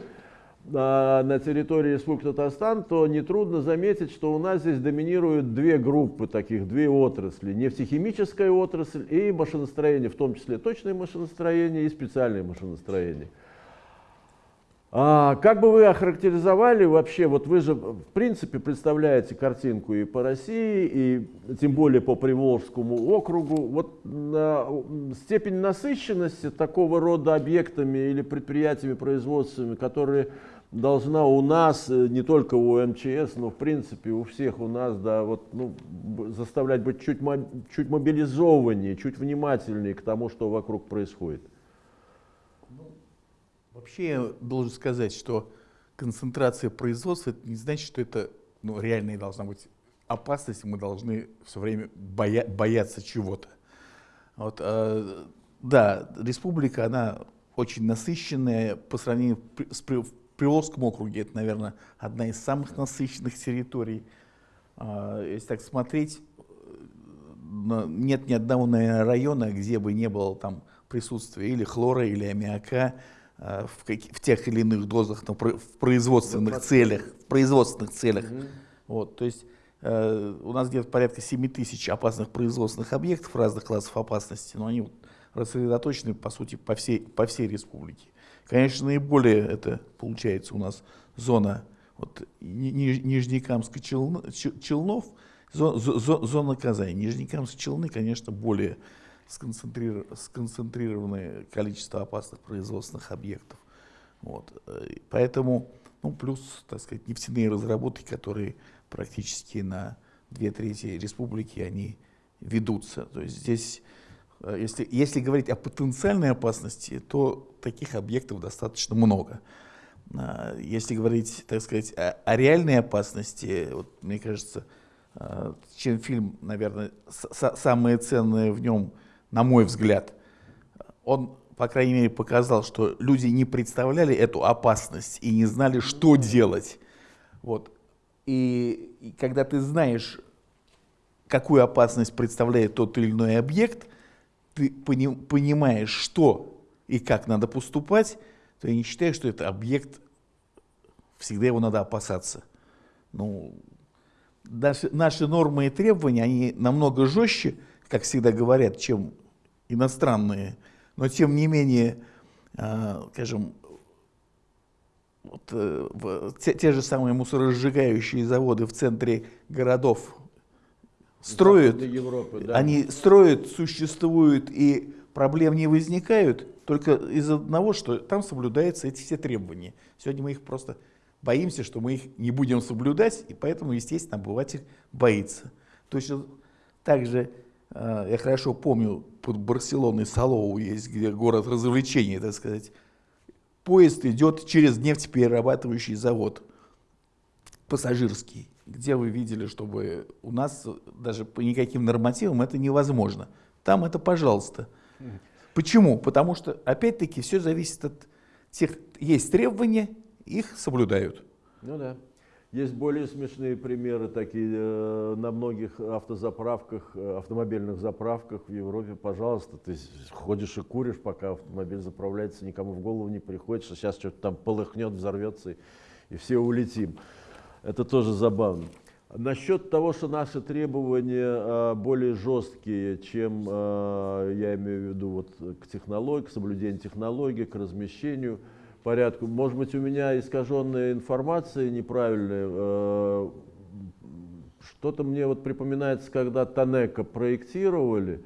S1: на территории Республики Татарстан, то нетрудно заметить, что у нас здесь доминируют две группы таких, две отрасли. Нефтехимическая отрасль и машиностроение, в том числе точное машиностроение и специальное машиностроение. А как бы вы охарактеризовали вообще, вот вы же в принципе представляете картинку и по России, и тем более по Приволжскому округу, вот на, степень насыщенности такого рода объектами или предприятиями производственными, которые должна у нас, э, не только у МЧС, но в принципе у всех у нас, да, вот, ну, заставлять быть чуть, чуть мобилизованнее, чуть внимательнее к тому, что вокруг происходит.
S4: Ну, вообще я должен сказать, что концентрация производства, это не значит, что это ну, реальная должна быть опасность, мы должны все время боя бояться чего-то. Вот, э, да, республика, она очень насыщенная по сравнению с, Приволжском округе это, наверное, одна из самых насыщенных территорий. А, если так смотреть, нет ни одного наверное, района, где бы не было там присутствия или хлора, или аммиака а, в, в тех или иных дозах но в производственных целях. В производственных целях. Угу. Вот, то есть э, у нас где-то порядка 7 тысяч опасных производственных объектов разных классов опасности, но они вот рассредоточены, по сути, по всей, по всей республике. Конечно, наиболее это получается у нас зона вот, Нижнекамска Челнов, зона, зона Казани. Нижнекамск Челны, конечно, более сконцентрированное количество опасных производственных объектов. Вот. Поэтому, ну, плюс, так сказать, нефтяные разработки, которые практически на две трети республики, они ведутся. То есть здесь, э, если, если говорить о потенциальной опасности, то таких объектов достаточно много. А, Если говорить, так сказать, о, о реальной опасности, вот, мне кажется, а, чем фильм, наверное, самое ценное в нем, на мой взгляд, он, по крайней мере, показал, что люди не представляли эту опасность и не знали, что делать. Вот. И, и когда ты знаешь, какую опасность представляет тот или иной объект, ты пони- понимаешь, что и как надо поступать, то я не считаю, что это объект, всегда его надо опасаться. Ну, наши, наши нормы и требования, они намного жестче, как всегда говорят, чем иностранные, но тем не менее, а, скажем, вот, э, те, те же самые мусоросжигающие заводы в центре городов строят,
S1: Европы, да.
S4: они строят, существуют и проблем не возникают только из одного, что там соблюдаются эти все требования. Сегодня мы их просто боимся, что мы их не будем соблюдать, и поэтому, естественно, обыватель боится. Точно так же, э, я хорошо помню, под Барселоной Салоу есть, где город развлечений, так сказать. Поезд идет через нефтеперерабатывающий завод пассажирский, где вы видели, чтобы у нас даже по никаким нормативам это невозможно. Там это пожалуйста. Почему? Потому что, опять-таки, все зависит от тех, есть требования, их соблюдают.
S1: Ну да. Есть более смешные примеры такие э, на многих автозаправках, э, автомобильных заправках в Европе. Пожалуйста, ты ходишь и куришь, пока автомобиль заправляется, никому в голову не приходит, что сейчас что-то там полыхнет, взорвется, и, и все улетим. Это тоже забавно. Насчет того, что наши требования э, более жесткие, чем, э, я имею в виду, вот, к технологии, к соблюдению технологий, к размещению, порядку. Может быть, у меня искаженная информация неправильная. э, Что-то мне вот припоминается, когда Танека проектировали,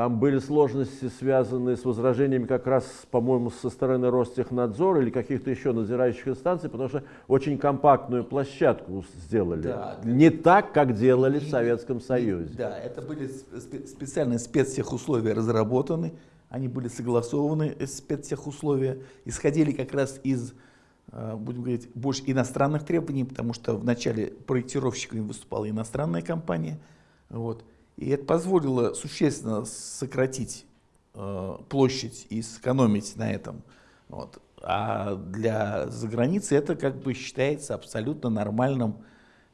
S1: там были сложности, связанные с возражениями как раз, по-моему, со стороны Ростехнадзора или каких-то еще надзирающих инстанций, потому что очень компактную площадку сделали.
S4: Да.
S1: Не так, как делали в Советском Союзе.
S4: Да, это были спе- специальные спецтехусловия разработаны, они были согласованы, спецтехусловия, исходили как раз из, э, будем говорить, больше иностранных требований, потому что в начале проектировщиками выступала иностранная компания, вот, и это позволило существенно сократить э, площадь и сэкономить на этом. Вот. А для заграницы это как бы считается абсолютно нормальным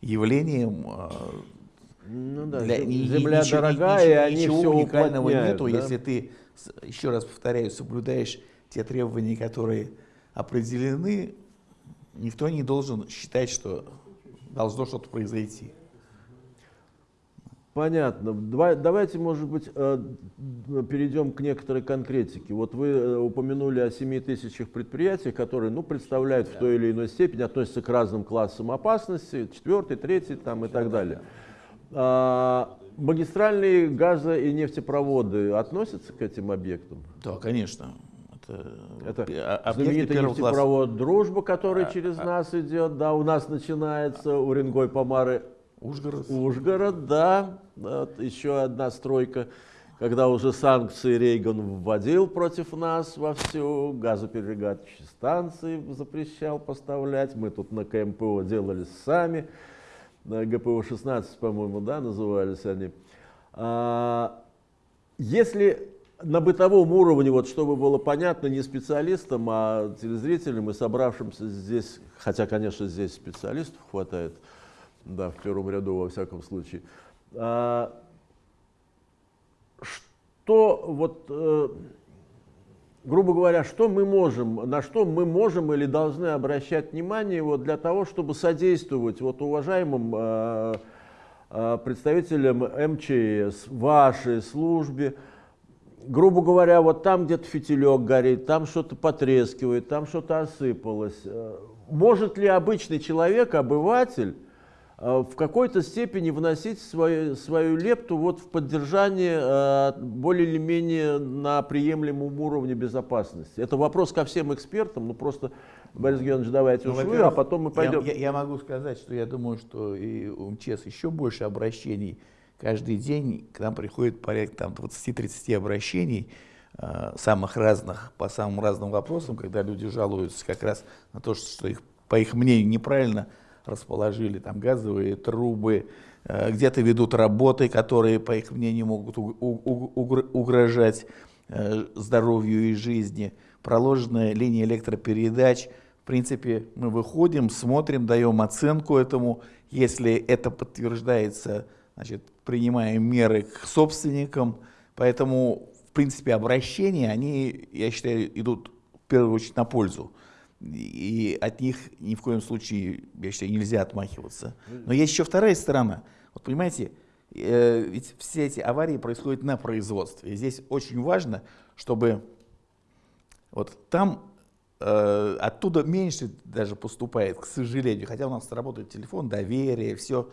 S4: явлением, э,
S1: Ну да,
S4: для-
S1: земля
S4: ничего-
S1: дорогая,
S4: ничего-
S1: и они
S4: ничего
S1: все
S4: уникального нету,
S1: да?
S4: если ты, еще раз повторяю, соблюдаешь те требования, которые определены, никто не должен считать, что должно что-то произойти.
S1: Понятно. Давай- Давайте, может быть, э, перейдем к некоторой конкретике. Вот вы э, упомянули о 7 тысячах предприятиях, которые ну, представляют в той или иной степени, относятся к разным классам опасности, четвертый, третий там, и так далее. А, Магистральные газо- и нефтепроводы относятся к этим объектам?
S4: Да, конечно. Это,
S1: Это
S4: а-
S1: знаменитый
S4: первого класса.
S1: нефтепровод «Дружба», который
S4: А,
S1: через
S4: а.
S1: нас идет, да, у нас начинается Уренгой, Помары,
S4: Ужгород.
S1: Ужгород, да, Вот еще одна стройка, когда уже санкции Рейган вводил против нас вовсю, газоперерабатывающие станции запрещал поставлять, мы тут на КМПО делали сами, на ГПО-16, по-моему, да, назывались они. А, Если на бытовом уровне, вот чтобы было понятно не специалистам, а телезрителям и собравшимся здесь, хотя, конечно, здесь специалистов хватает, да, в первом ряду во всяком случае. А, Что вот, э, грубо говоря, что мы можем, на что мы можем или должны обращать внимание вот для того, чтобы содействовать вот уважаемым э, э, представителям МЧС, вашей службе, грубо говоря, вот там где-то фитилек горит, там что-то потрескивает, там что-то осыпалось. Э, Может ли обычный человек, обыватель, в какой-то степени вносить свою, свою лепту вот в поддержание а, более или менее на приемлемом уровне безопасности. Это вопрос ко всем экспертам, ну просто, Борис Георгиевич, давайте
S4: Ну,
S1: уж вы, а потом мы пойдем.
S4: Я, я- я могу сказать, что я думаю, что и у МЧС еще больше обращений. Каждый день к нам приходит порядка там, 20-30 обращений э, самых разных, по самым разным вопросам, когда люди жалуются как раз на то, что их, по их мнению, неправильно расположили там газовые трубы, э, где-то ведут работы, которые, по их мнению, могут угрожать э, здоровью и жизни, проложенная линия электропередач. В принципе, мы выходим, смотрим, даем оценку этому. Если это подтверждается, значит, принимаем меры к собственникам. Поэтому, в принципе, обращения, они, я считаю, идут в первую очередь на пользу. И от них ни в коем случае, я считаю, нельзя отмахиваться. Но есть еще вторая сторона. Вот понимаете, э, ведь все эти аварии происходят на производстве. И здесь очень важно, чтобы вот там э, оттуда меньше даже поступает, к сожалению. Хотя у нас работает телефон, доверие, все.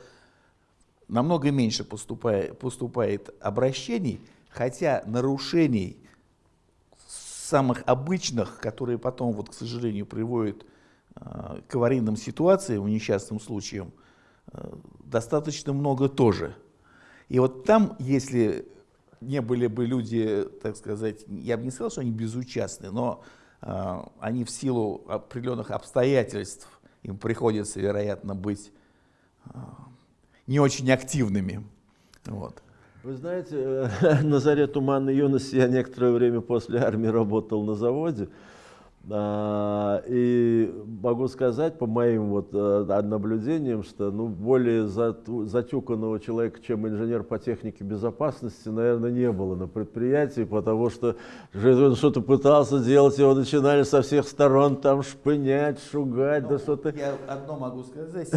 S4: Намного меньше поступает, поступает обращений, хотя нарушений самых обычных, которые потом, вот, к сожалению, приводят э, к аварийным ситуациям, несчастным случаям, э, достаточно много тоже. И вот там, если не были бы люди, так сказать, я бы не сказал, что они безучастны, но э, они в силу определенных обстоятельств, им приходится, вероятно, быть э, не очень активными. Вот.
S1: Вы знаете, э, на заре туманной юности я некоторое время после армии работал на заводе. А, И могу сказать по моим вот э, наблюдениям, что ну, более затюканного человека, чем инженер по технике безопасности, наверное, не было на предприятии, потому что он что-то пытался делать, его начинали со всех сторон там шпынять, шугать, да что-то.
S4: Я одно могу сказать.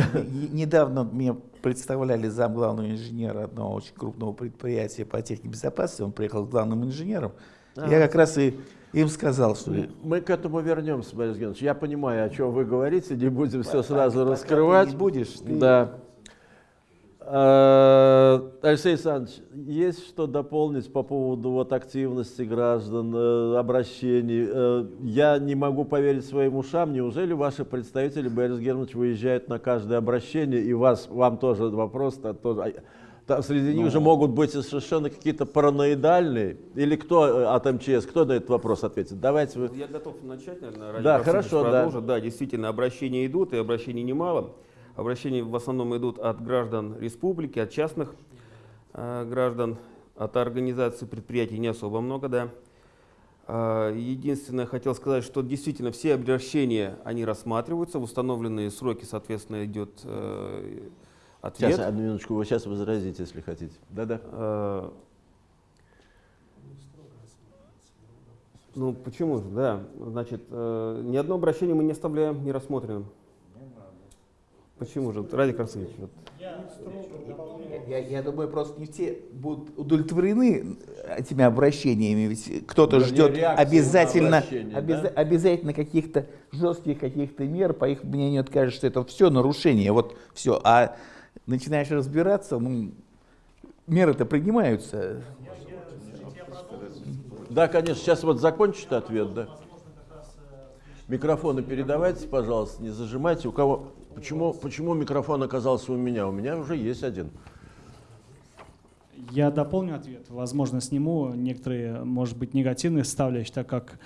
S4: Недавно мне представляли зам главного инженера одного очень крупного предприятия по технике безопасности. Он приехал с главным инженером. Я как раз и им сказал, что
S1: Мы к этому вернемся, Борис Георгиевич. Я понимаю, о чем вы говорите, не будем все
S4: Пока-
S1: сразу
S4: пока ты
S1: раскрывать.
S4: не будешь, ты-
S1: Да. Э, Алексей Александрович, есть что дополнить по поводу вот активности граждан, э, обращений? Э, Я не могу поверить своим ушам. Неужели ваши представители, Борис Германович, выезжают на каждое обращение, и вас, вам тоже вопрос, -то тоже, а, там среди них же могут быть совершенно какие-то параноидальные? Или кто э, от МЧС, кто на этот вопрос ответит? Давайте вы...
S6: Я готов начать, наверное, ради
S1: Да, хорошо, да.
S6: продолжит. Да, действительно, обращения идут, и обращений немало. Обращения в основном идут от граждан республики, от частных э, граждан, от организаций предприятий не особо много, да. А, Единственное, хотел сказать, что действительно все обращения, они рассматриваются, в установленные сроки, соответственно, идет э, ответ.
S1: Сейчас, одну минуточку, вы сейчас возразите, если хотите. Да-да.
S6: Э, Ну, почему же, да. Значит, э, ни одно обращение мы не оставляем нерассмотренным. Почему же? Радик Арсеньевич, вот.
S4: Я, я думаю, просто не все будут удовлетворены этими обращениями. Ведь кто-то ждет обязательно, обяза-
S1: да?
S4: обязательно каких-то жестких каких-то мер. По их мнению, это кажется, что это все нарушение. Вот все. А начинаешь разбираться, ну, меры-то принимаются.
S1: Да, конечно, сейчас вот закончит ответ, да. Микрофоны передавайте, пожалуйста, не зажимайте. У кого? Почему, почему микрофон оказался у меня? У меня уже есть один.
S7: Я дополню ответ. Возможно, сниму некоторые, может быть, негативные составляющие, так как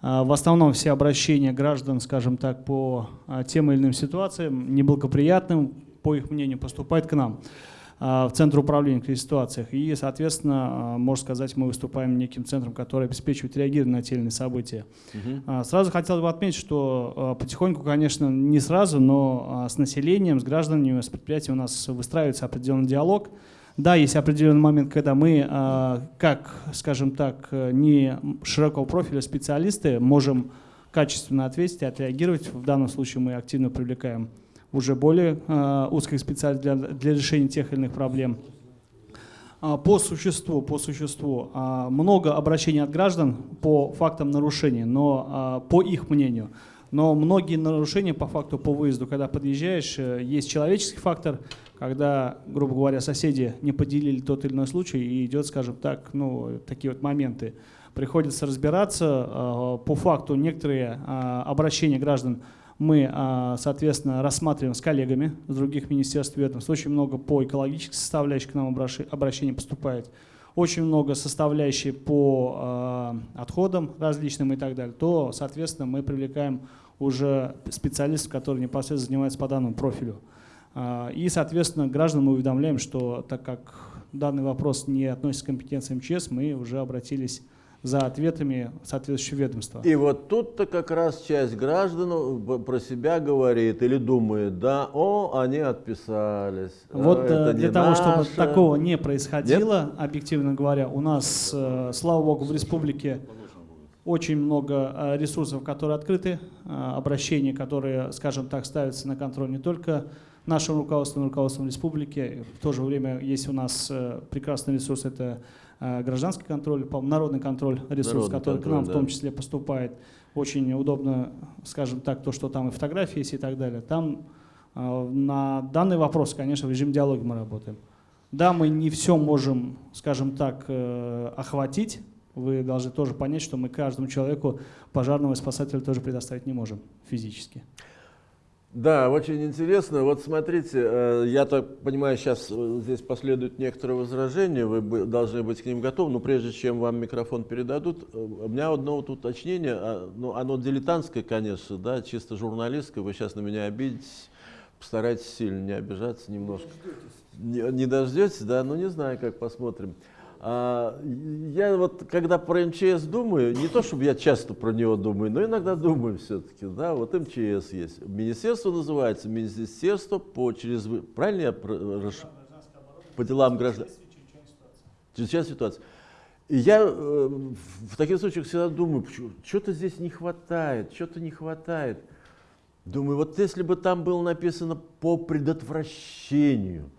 S7: а, в основном все обращения граждан, скажем так, по а, тем или иным ситуациям, неблагоприятным, по их мнению, поступают к нам а, в Центр управления в кризисных ситуациях. И, соответственно, а, можно сказать, мы выступаем неким центром, который обеспечивает реагирование на те или иные события. А, Сразу хотел бы отметить, что потихоньку, конечно, не сразу, но с населением, с гражданами, с предприятием у нас выстраивается определенный диалог. Да, есть определенный момент, когда мы, как, скажем так, не широкого профиля специалисты, можем качественно ответить и отреагировать. В данном случае мы активно привлекаем уже более а, узких специалистов для, для решения тех или иных проблем. А, По существу, по существу, а, много обращений от граждан по фактам нарушений, но а, по их мнению, Но многие нарушения по факту по выезду, когда подъезжаешь, э, есть человеческий фактор, когда, грубо говоря, соседи не поделили тот или иной случай, и идет, скажем так, ну, такие вот моменты. Приходится разбираться. э, По факту некоторые э, обращения граждан мы, а, соответственно, рассматриваем с коллегами с других министерств ведомств. Очень много по экологической составляющей к нам обращений поступает. Очень много составляющей по а, отходам различным и так далее. То, соответственно, мы привлекаем уже специалистов, которые непосредственно занимаются по данному профилю. А, И, соответственно, граждан мы уведомляем, что так как данный вопрос не относится к компетенции МЧС, мы уже обратились за ответами в соответствующее ведомство.
S1: И вот тут-то как раз часть граждан э, про себя говорит или думает, да, о, они отписались. а,
S7: Вот
S1: это
S7: э, для
S1: не
S7: того, чтобы
S1: наше.
S7: такого не происходило, объективно говоря, у нас, э, слава богу, в республике очень много ресурсов, которые открыты, обращений, которые, скажем так, ставятся на контроль не только нашим руководством, руководством республики. В то же время есть у нас прекрасный ресурс, это гражданский контроль, народный контроль, ресурс,
S1: Народный
S7: который к
S1: контроль,
S7: нам в
S1: да.
S7: том числе поступает. Очень удобно, скажем так, то, что там и фотографии есть и так далее. Там э, на данный вопрос, конечно, в режиме диалога мы работаем. Да, мы не все можем, скажем так, э, охватить. Вы должны тоже понять, что мы каждому человеку пожарного и спасателя тоже предоставить не можем физически.
S1: Да, очень интересно. Вот смотрите, э, я так понимаю, сейчас э, здесь последуют некоторые возражения, вы должны быть к ним готовы, но прежде чем вам микрофон передадут, э, у меня одно вот уточнение, а, ну, оно дилетантское, конечно, да, чисто журналистское, вы сейчас на меня обидитесь, постарайтесь сильно не обижаться немножко. Не, не дождетесь, да? Ну, не знаю, как посмотрим. А, я вот, когда про МЧС думаю, не то, чтобы я часто про него думаю, но иногда думаю все-таки, да, вот МЧС есть. Министерство называется Министерство по через... Правильно я расш- по делам граждан? Чрезвычайная ситуация. И я э, в таких случаях всегда думаю, что-то здесь не хватает, что-то не хватает. Думаю, вот если бы там было написано по предотвращению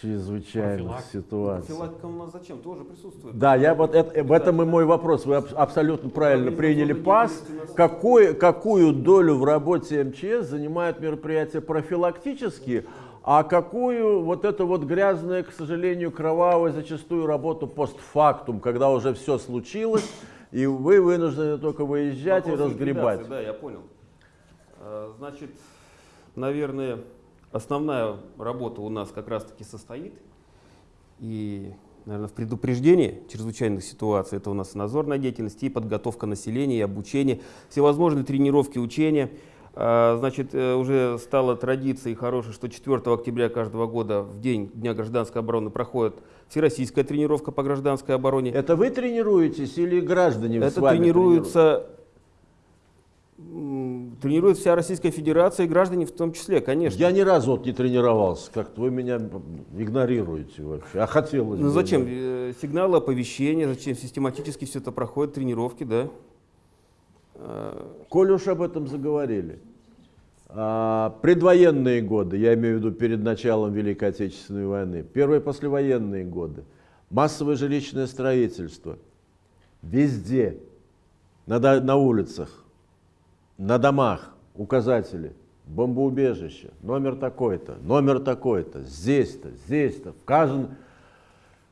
S1: чрезвычайных
S2: Профилактика.
S1: ситуаций.
S6: Профилактика у нас зачем? Тоже присутствует.
S1: Да, я вот это, в этом и мой вопрос. Вы аб- абсолютно правильно приняли пас. Какой, какую долю в работе МЧС занимают мероприятия профилактические, а какую вот это вот грязная, к сожалению, кровавая зачастую работу постфактум, когда уже все случилось, и вы вынуждены только выезжать и
S6: Вопрос
S1: разгребать.
S6: ликвидации, Да, я понял. А, Значит, наверное, основная работа у нас как раз-таки состоит и, наверное, в предупреждении чрезвычайных ситуаций. Это у нас и надзорная деятельность, и подготовка населения, и обучение, всевозможные тренировки, учения. А, Значит, э, уже стала традицией хорошей, что 4 октября каждого года в день Дня гражданской обороны проходит всероссийская тренировка по гражданской обороне.
S1: Это вы тренируетесь или граждане
S6: Это м, тренирует вся Российская Федерация и граждане в том числе, конечно.
S1: Я ни разу вот не тренировался, как-то вы меня игнорируете вообще, а хотелось
S6: Ну
S1: бы.
S6: зачем? Э, Сигналы оповещения, зачем систематически все это проходит, тренировки, да? Э,
S1: Коль уж об этом заговорили, а, предвоенные годы, я имею в виду перед началом Великой Отечественной войны, первые послевоенные годы, массовое жилищное строительство, везде, на, на улицах, на домах указатели, бомбоубежище, номер такой-то, номер такой-то, здесь-то, здесь-то, вказан.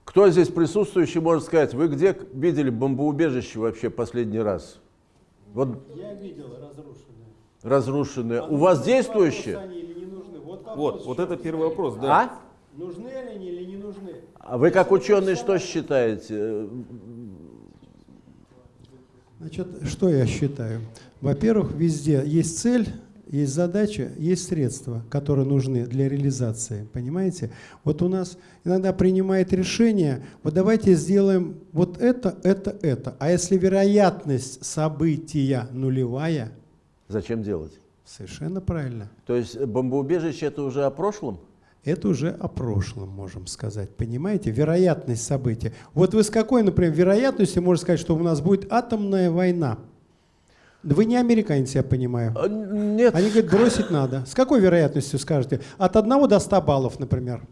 S1: Кто здесь присутствующий может сказать, вы где видели бомбоубежище вообще последний раз? Вот
S8: Я видел разрушенные.
S1: разрушенные. У вас
S8: нужны? Вот,
S6: Вот,
S8: в
S6: вот это первый
S8: стоит.
S6: вопрос, да.
S1: А?
S8: Нужны ли они или не нужны?
S1: А вы как ученый что считаете?
S8: Значит, что я считаю? Во-первых, везде есть цель, есть задача, есть средства, которые нужны для реализации. Понимаете? Вот у нас иногда принимает решение, вот давайте сделаем вот это, это, это. А если вероятность события нулевая,
S1: Зачем делать?
S8: совершенно правильно.
S1: То есть бомбоубежище это уже о прошлом?
S8: Это уже о прошлом, можем сказать. Понимаете? Вероятность события. Вот вы с какой, например, вероятностью можете сказать, что у нас будет атомная война? Вы не американец, я понимаю.
S1: А, Нет.
S8: Они говорят, бросить надо. С какой вероятностью скажете? От 1 до 100 баллов, например.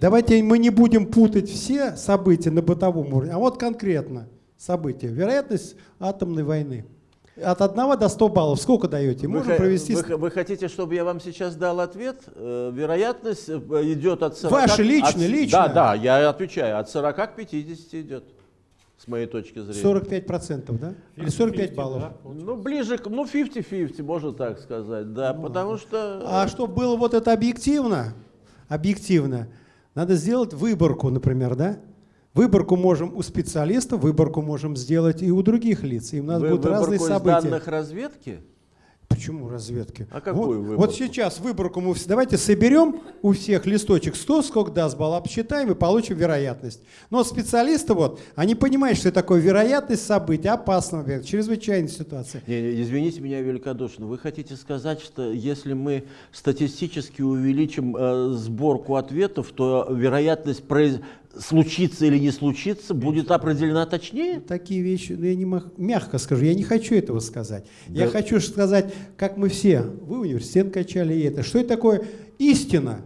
S8: Давайте мы не будем путать все события на бытовом уровне, а вот конкретно. событие. Вероятность атомной войны. От 1 до 100 баллов сколько даете? Можно провести...
S1: вы вы хотите, чтобы я вам сейчас дал ответ? Э, Вероятность э, идет от 40...
S8: Ваша личная,
S1: от-
S8: личная.
S1: Да, да, я отвечаю. От 40 к 50 идет, с моей точки зрения.
S8: 45%, да? Или 45 баллов?
S2: Да,
S1: Ну, ближе к... Ну, 50-50, можно так сказать, да. потому что...
S8: А чтобы было вот это объективно, объективно, надо сделать выборку, например, да? Выборку можем у специалистов, выборку можем сделать и у других лиц. И у нас
S1: Вы-
S8: будут разные
S1: выборку из
S8: события.
S1: данных разведки?
S8: Почему разведки?
S1: А какую
S8: вот,
S1: выборку?
S8: вот сейчас выборку мы давайте соберем у всех листочек 100, сколько даст балл, обсчитаем и получим вероятность. Но специалисты вот, они понимают, что это такое вероятность события, опасного, объекта, чрезвычайной ситуации.
S1: Не, не, извините меня великодушно. Вы хотите сказать, что если мы статистически увеличим э, сборку ответов, то вероятность произ- случится или не случится будет определена точнее?
S8: Такие вещи, ну я не мах- мягко скажу, я не хочу этого сказать. Я
S1: Да.
S8: хочу сказать, как мы все, вы университет качали и это, что это такое истина?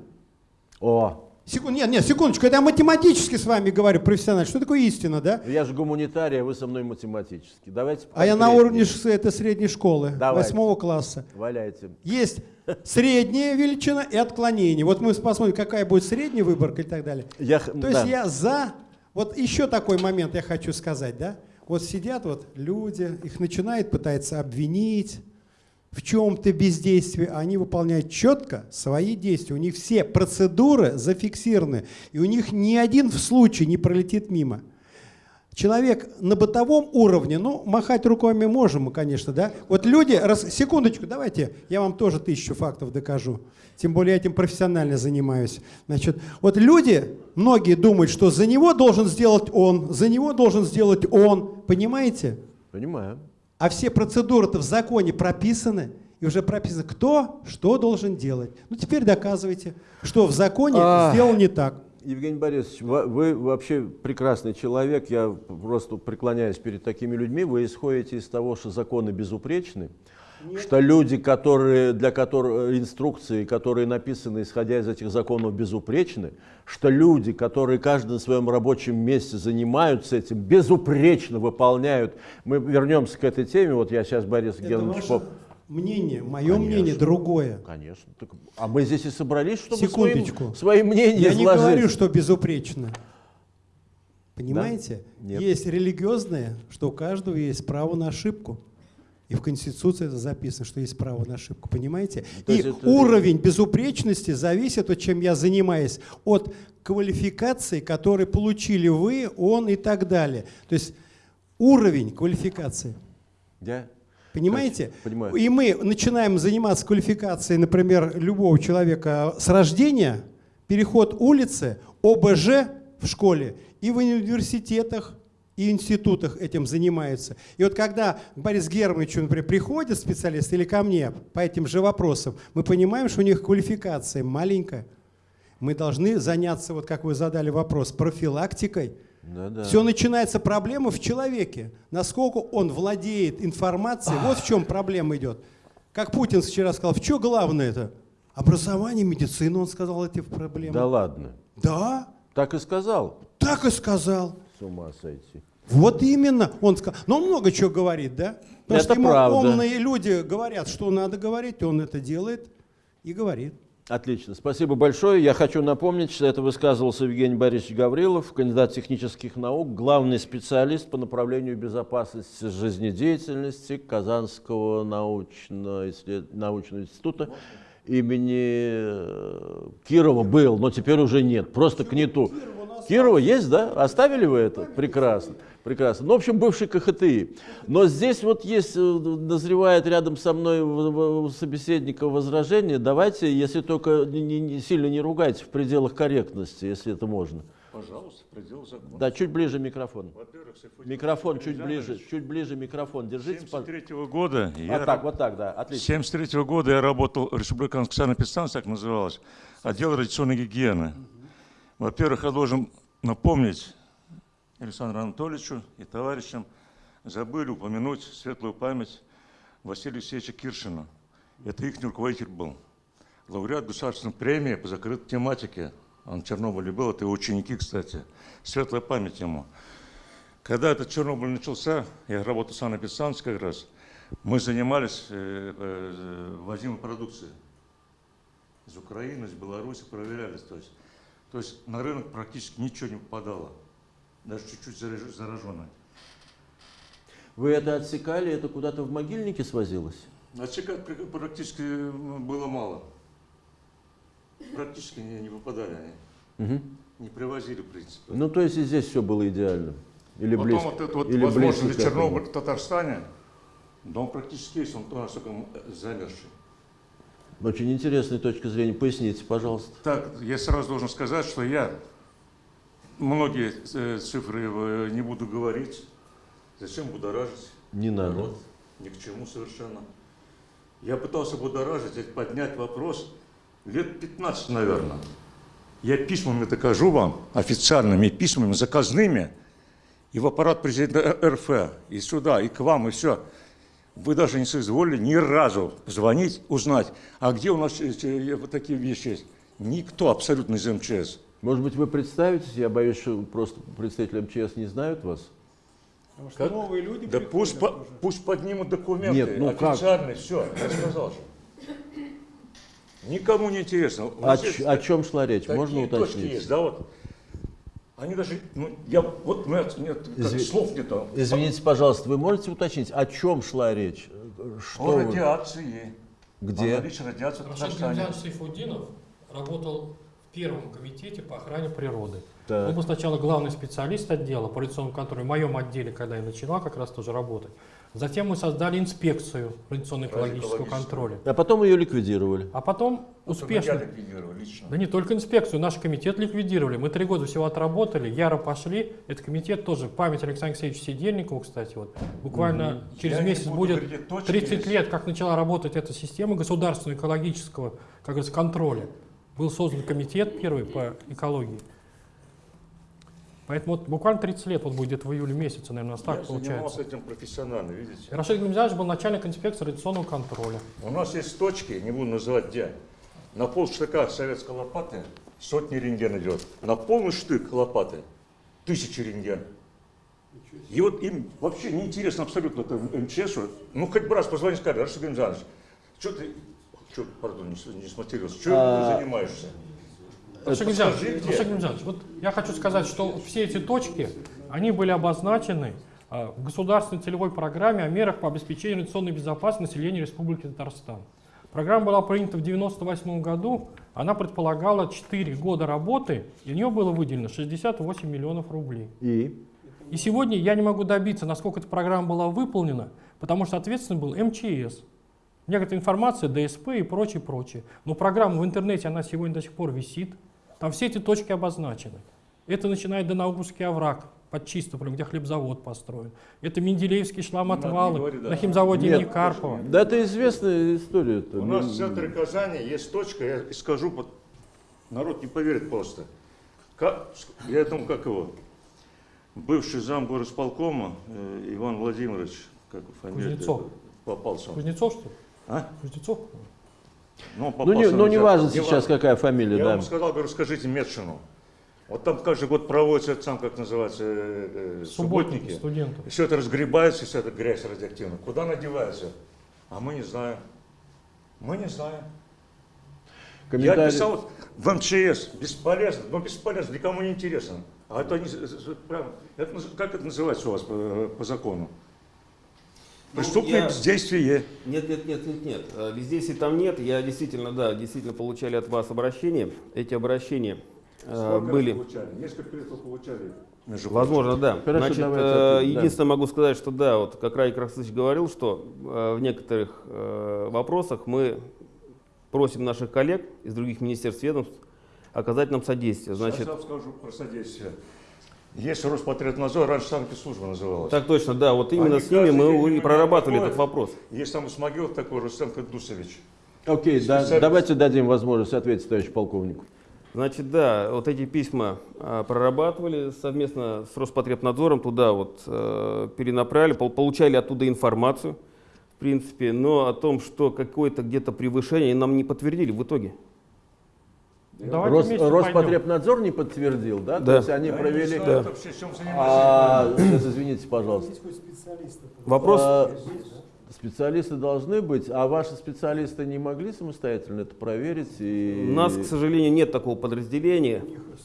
S1: О,
S8: Секунд, нет, нет, секундочку, это я математически с вами говорю, профессионально. Что такое истина, да?
S1: я же гуманитарий, а вы со мной математический. Давайте
S8: А я на уровне это средней школы, восьмого класса.
S1: Валяйте.
S8: Есть средняя величина и отклонение. Вот мы посмотрим, какая будет средняя выборка и так далее.
S1: Я
S8: То есть
S1: да.
S8: я за... Вот еще такой момент я хочу сказать, да? Вот сидят вот люди, их начинают пытаться обвинить в чем-то бездействии, они выполняют четко свои действия. У них все процедуры зафиксированы, и у них ни один в случае не пролетит мимо. Человек на бытовом уровне, ну, махать руками можем мы, конечно, да? Вот люди, раз, секундочку, давайте, я вам тоже тысячу фактов докажу. Тем более я этим профессионально занимаюсь. Значит, вот люди, многие думают, что за него должен сделать он, за него должен сделать он, понимаете?
S1: Понимаю.
S8: А все процедуры-то в законе прописаны, и уже прописано, кто что должен делать. Ну, теперь доказывайте, что в законе
S1: Ах.
S8: сделал не так.
S1: Евгений Борисович, вы вообще прекрасный человек. Я просто преклоняюсь перед такими людьми. Вы исходите из того, что законы безупречны, что люди, которые, для которых инструкции, которые написаны, исходя из этих законов, безупречны, что люди, которые каждый на своем рабочем месте занимаются этим, безупречно выполняют. Мы вернемся к этой теме. Вот я сейчас, Борис
S8: Это ваше
S1: поп-
S8: мнение, мое
S1: Конечно.
S8: мнение другое.
S1: Конечно. Так, а мы здесь и собрались, чтобы
S8: Секундочку.
S1: своим, свои мнения
S8: Я не
S1: изложить.
S8: говорю, что безупречно. Понимаете?
S1: Нет.
S8: Есть религиозное, что у каждого есть право на ошибку. И в Конституции это записано, что есть право на ошибку. Понимаете?
S1: То
S8: И
S1: это-
S8: уровень безупречности зависит от чем я занимаюсь, от квалификации, которые получили вы, он и так далее. То есть уровень квалификации.
S1: Я
S8: Понимаете?
S1: Понимаю.
S8: И мы начинаем заниматься квалификацией, например, любого человека с рождения, переход улицы, ОБЖ в школе и в университетах, и институтах этим занимаются. И вот когда к Борису Германовичу, например, приходят специалисты или ко мне по этим же вопросам, мы понимаем, что у них квалификация маленькая. Мы должны заняться, вот как вы задали вопрос, профилактикой.
S1: Да, да.
S8: Все начинается проблема в человеке. Насколько он владеет информацией, вот в чем проблема идет. Как Путин вчера сказал, в чем главное это? Образование, медицина, он сказал эти проблемы.
S1: Да ладно.
S8: Да,
S1: Так и сказал.
S8: так и сказал.
S1: С ума сойти.
S8: Вот именно, он сказал. Но он много чего говорит, да? Потому
S1: Это
S8: что ему
S1: правда.
S8: умные люди говорят, что надо говорить, он это делает и говорит.
S1: Отлично. Спасибо большое. Я хочу напомнить, что это высказывался Евгений Борисович Гаврилов, кандидат технических наук, главный специалист по направлению безопасности жизнедеятельности Казанского научно- исслед- научного института имени э, Кирова был, но теперь уже нет, просто к нету. Кирова есть, да? Оставили вы это? Прекрасно. Прекрасно. Ну, в общем, бывший КХТИ. Но здесь вот есть, э, назревает рядом со мной у собеседника возражение. Давайте, если только не- не сильно не ругайте, в пределах корректности, если это можно.
S9: Пожалуйста, предел закона.
S1: Да, чуть ближе микрофон. Микрофон чуть ближе, чуть ближе микрофон. Держите, пожалуйста.
S9: 73 года я
S1: Вот так, вот так, да, отлично.
S9: 73 года я работал в Республиканской санэпидстанции, так называлось, отдел радиационной гигиены. Во-первых, я должен напомнить Александру Анатольевичу и товарищам, забыли упомянуть светлую память Василия Алексеевича Киршина. Это их руководитель был. Лауреат государственной премии по закрытой тематике. Он в Чернобыле был, это его ученики, кстати. Светлая память ему. Когда этот Чернобыль начался, я работал в санэпидстанции как раз, мы занимались э, э, возимой продукцией из Украины, из Беларуси, проверялись. То есть, то есть на рынок практически ничего не попадало, даже чуть-чуть зараж- зараженное.
S1: Вы это отсекали, это куда-то в могильнике свозилось?
S9: Отсекать практически м, было мало. Практически не, не попадали они.
S1: Мгм.
S9: Не привозили, в принципе.
S1: Ну, то есть и здесь все было идеально? Или
S9: Потом
S1: близко?
S9: вот это вот
S1: или
S9: возможно
S1: близко
S9: ли
S1: к этому?
S9: Чернобыль в Татарстане, да он практически есть, он тоже только замерзший.
S1: Очень интересная точка зрения. Поясните, пожалуйста.
S9: Так, я сразу должен сказать, что я многие э, цифры э, не буду говорить. Зачем будоражить?
S1: Не надо.
S9: народ? Ни к чему совершенно. Я пытался будоражить, э, поднять вопрос лет 15, наверное. Я письмами докажу вам, официальными письмами, заказными, и в аппарат президента РФ, и сюда, и к вам, и все. Вы даже не соизволили ни разу позвонить, узнать, а где у нас э, вот такие вещи есть. Никто абсолютно из МЧС.
S1: Может быть, вы представитесь? Я боюсь, что просто представители МЧС не знают вас.
S7: Потому что
S9: Как?
S7: новые люди
S9: Да пусть, по-
S7: уже.
S9: пусть поднимут документы
S1: Нет, ну как?
S9: официальные, все, я сказал же. Никому не интересно.
S1: О,
S9: есть
S1: о чем шла речь?
S9: такие
S1: Можно
S9: точки
S1: уточнить?
S9: есть, да, вот. Они даже, ну, я, вот, нет, как
S1: Изви-
S9: слов нет.
S1: Извините, пожалуйста, вы можете уточнить, о чем шла речь? Что
S9: О
S1: вы-
S9: радиации.
S1: Где?
S9: О наличии радиации в Татарстане.
S2: Работал в первом комитете по охране природы.
S1: Так.
S2: Он был сначала главный специалист отдела по радиационному контролю, в моем отделе, когда я начинал как раз тоже работать. Затем мы создали инспекцию радиационно-экологического контроля.
S1: А потом ее ликвидировали.
S2: А потом успешно...
S9: Я ликвидировал лично.
S2: Да не только инспекцию, наш комитет ликвидировали. Мы три года всего отработали, яро пошли. Этот комитет тоже, память Александра Алексеевича Сидельникова, кстати, вот, буквально через
S9: Я
S2: месяц будет
S9: говорить, где точки
S2: 30
S9: есть.
S2: лет, как начала работать эта система государственного экологического, как говорится, контроля. Был создан комитет первый по экологии. Поэтому вот буквально 30 лет, вот будет где-то в июле месяце, наверное, у нас так
S9: я
S2: получается.
S9: занимался этим профессионально, видите.
S2: Рашид Гамзянович был начальник инспекции радиационного контроля.
S9: У нас есть точки, не буду называть где, на пол штыка советской лопаты сотни рентген идет. На полный штык лопаты тысячи рентген. И вот им вообще неинтересно абсолютно это МЧСу. Ну, хоть бы раз позвони, скажи, Рашид Гамзанович, что ты, что, пардон, не, не смотрелся, что
S1: А,
S9: ты занимаешься?
S2: Рашид Гамзянович, вот я хочу сказать, что все эти точки, они были обозначены а, в государственной целевой программе о мерах по обеспечению радиационной безопасности населения Республики Татарстан. Программа была принята в 1998 году, она предполагала 4 года работы, и у нее было выделено 68 миллионов рублей.
S1: И?
S2: И сегодня я не могу добиться, насколько эта программа была выполнена, потому что ответственным был МЧС. Некоторая информация, ДСП и прочее, прочее. Но программа в интернете, она сегодня до сих пор висит. Там все эти точки обозначены. Это начинает Донаugурский овраг под Чистополем, где хлебзавод построен. Это Менделеевский шламотвалы
S9: говори, да.
S2: на химзаводе имени Карпова.
S1: Да это известная история.
S9: У нас в центре Казани есть точка, я скажу, под- народ не поверит просто. Как, я этому, как его, бывший зам горосполкома э, Иван Владимирович, как его фамилия?
S2: Кузнецов.
S9: Попался.
S2: Кузнецов, что ли?
S9: А?
S2: Кузнецов?
S9: Ну,
S1: Ну, не, ну не важно
S9: Не
S1: сейчас,
S9: важно.
S1: какая фамилия,
S9: Я
S1: да.
S9: ему сказал, говорю, скажите Медшину. Вот там каждый год проводится, это сам как называется, э, э,
S2: Субботники,
S9: субботники.
S2: студенты.
S9: И все это разгребается, вся эта грязь радиоактивная. Куда она девается? А мы не знаем. Мы не знаем. Я
S1: Комментарий.
S9: писал в МЧС, бесполезно, но бесполезно, никому не интересно. А это наз- как это называется у вас по, по закону? Преступное
S6: я-
S9: бездействие.
S6: Нет, нет, нет, нет, нет. Э, Бездействий там нет. Я действительно, да, действительно получали от вас обращения. Эти обращения э,
S9: Сколько
S6: были.
S9: получали? Несколько лет получали. между
S6: Возможно, да.
S1: Хорошо,
S6: Значит,
S1: давайте
S6: э,
S1: ответим, да.
S6: единственное могу сказать, что да, вот как Раик Рахсович говорил, что э, в некоторых э, вопросах мы просим наших коллег из других министерств ведомств оказать нам содействие.
S9: Значит,
S6: Значит,
S9: Сейчас я вам скажу про содействие. Есть Роспотребнадзор, раньше санкт-служба называлась.
S6: так точно, да, вот именно
S9: Они
S6: с ними мы и прорабатывали
S9: проходят.
S6: этот вопрос.
S9: Есть там из могил такой Рустем Кадусович.
S1: Окей, да, давайте дадим возможность ответить товарищу полковнику.
S6: Значит, да, вот эти письма а, прорабатывали совместно с Роспотребнадзором, туда вот э, перенаправили, пол- получали оттуда информацию, в принципе, но о том, что какое-то где-то превышение нам не подтвердили в итоге.
S1: Рос-
S2: вместе пойдем.
S1: Роспотребнадзор не подтвердил, да? То
S6: Да.
S1: есть они провели...
S9: Да. Чем занимается?
S1: А, сейчас, извините, пожалуйста.
S6: Вопрос,
S1: А, Специалисты должны быть, а ваши специалисты не могли самостоятельно это проверить? И...
S6: у нас, к сожалению, нет такого подразделения.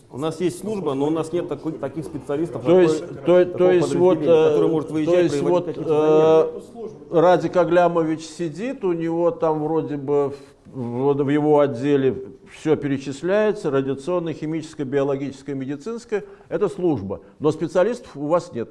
S6: У нас есть служба, но у нас нет такой- таких специалистов.
S1: То есть,
S6: такой-
S1: то, то есть вот, э,
S6: может
S1: то
S6: выезжать,
S1: есть
S6: проводить
S1: вот э, Радик Аглямович сидит, у него там вроде бы в, в его отделе все перечисляется, радиационная, химическая, биологическая, медицинская, это служба, но специалистов у вас нет.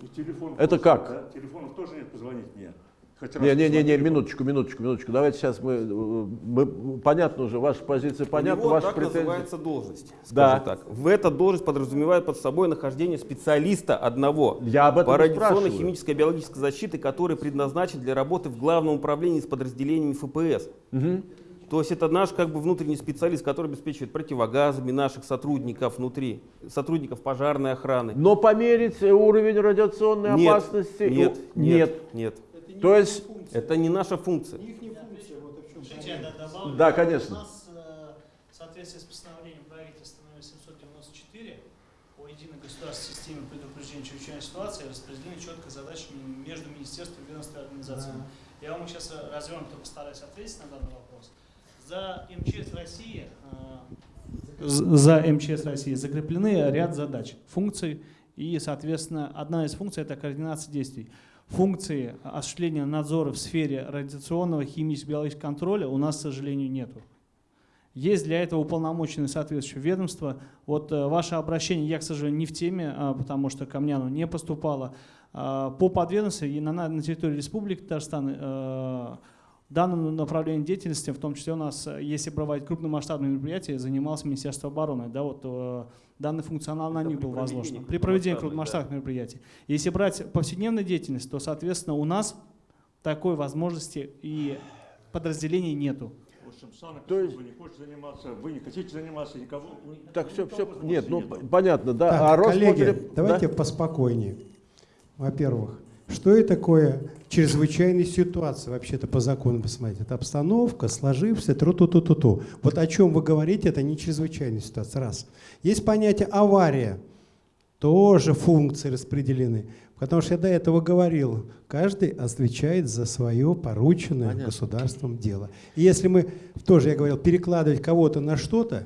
S9: И телефон
S1: Это
S9: тоже,
S1: как?
S9: да? Телефонов тоже нет позвонить мне. Хоть
S1: Не, не, не, не, минуточку, минуточку, минуточку. Давайте сейчас мы, мы понятно уже, ваша позиция понятна, ваши
S6: так
S1: претензии.
S6: называется должность.
S1: Да.
S6: скажем так. В эта должность подразумевает под собой нахождение специалиста одного
S1: Я об этом
S6: по
S1: и
S6: радиационной,
S1: спрашиваю.
S6: химической, биологической защите, который предназначен для работы в главном управлении с подразделениями ФПС.
S1: Мгм.
S6: То есть это наш как бы внутренний специалист, который обеспечивает противогазами наших сотрудников внутри, сотрудников пожарной охраны.
S1: Но померить уровень радиационной
S6: Нет,
S1: опасности
S6: нет,
S1: у-
S6: нет, нет.
S1: То есть,
S6: Это не наша функция.
S10: Слушайте, я добавлю.
S1: Да, конечно.
S10: У нас э, в соответствии с постановлением правительства номер 794 о единой государственной системе предупреждения чрезвычайной ситуации распределены четко задачи между министерствами, и организациями. Я вам сейчас развернуто постараюсь ответить на данный вопрос. За МЧС России э, за МЧС России закреплены ряд задач, функций, и, соответственно, одна из функций – это координация действий. Функции осуществления надзора в сфере радиационного, химического, биологического контроля у нас, к сожалению, нету. Есть для этого уполномоченные соответствующие ведомства. Вот э, ваше обращение, я, к сожалению, не в теме, а, потому что ко мне оно не поступало. А, По подведомству и на, на территории Республики Татарстан э, данным направлением деятельности, в том числе у нас, э, если брать крупномасштабные мероприятия, занималось Министерство обороны. Да, вот, э, данный функционал на
S6: Это
S10: них был возложен. При проведении
S6: крупномасштабных,
S10: крупномасштабных мероприятий. Если брать повседневную деятельность, то, соответственно, у нас такой возможности и подразделений нету.
S9: В общем, сам
S1: То есть-
S9: вы не хотите заниматься, вы не хотите заниматься, никого.
S1: так, все,
S9: никого
S1: все, нет, ну,
S9: нету.
S1: понятно, да.
S8: Так,
S1: а
S8: коллеги,
S1: Роспотреб-
S8: давайте
S1: да?
S8: поспокойнее. Во-первых, что это такое чрезвычайная ситуация вообще-то по закону посмотреть? Это обстановка, сложившаяся, тру-ту-ту-ту-ту. Вот о чем вы говорите, это не чрезвычайная ситуация, раз. Есть понятие авария, тоже функции распределены. Потому что я до этого говорил, каждый отвечает за свое порученное
S1: Понятно.
S8: государством дело. И если мы, тоже я говорил, перекладывать кого-то на что-то,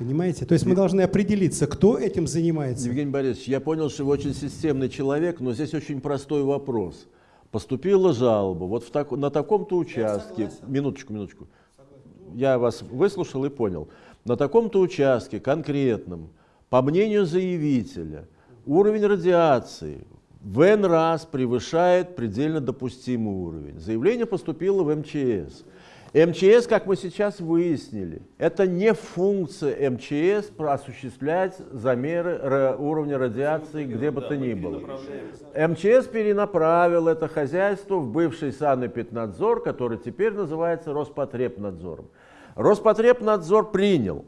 S8: понимаете, то есть мы должны определиться, кто этим занимается.
S1: Евгений Борисович, я понял, что вы очень системный человек, но здесь очень простой вопрос. Поступила жалоба, вот в так- на таком-то участке, минуточку, минуточку, я вас выслушал и понял, на таком-то участке конкретном, по мнению заявителя, уровень радиации в N раз превышает предельно допустимый уровень. Заявление поступило в МЧС. МЧС, как мы сейчас выяснили, это не функция МЧС осуществлять замеры уровня радиации где бы то ни было. МЧС перенаправил это хозяйство в бывший санэпиднадзор, который теперь называется Роспотребнадзором. Роспотребнадзор принял,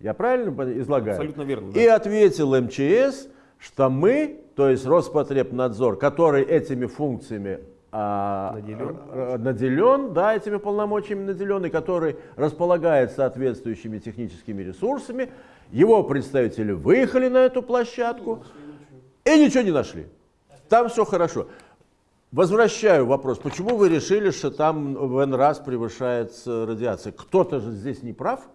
S1: я правильно излагаю?
S6: Абсолютно верно, да.
S1: И ответил МЧС, что мы, то есть Роспотребнадзор, который этими функциями а,
S6: Наделен.
S1: наделен, да, этими полномочиями наделен, и который располагает соответствующими техническими ресурсами, его представители выехали на эту площадку и ничего не нашли. Там все хорошо. Возвращаю вопрос, почему вы решили, что там в N раз превышается радиация? Кто-то же здесь не прав?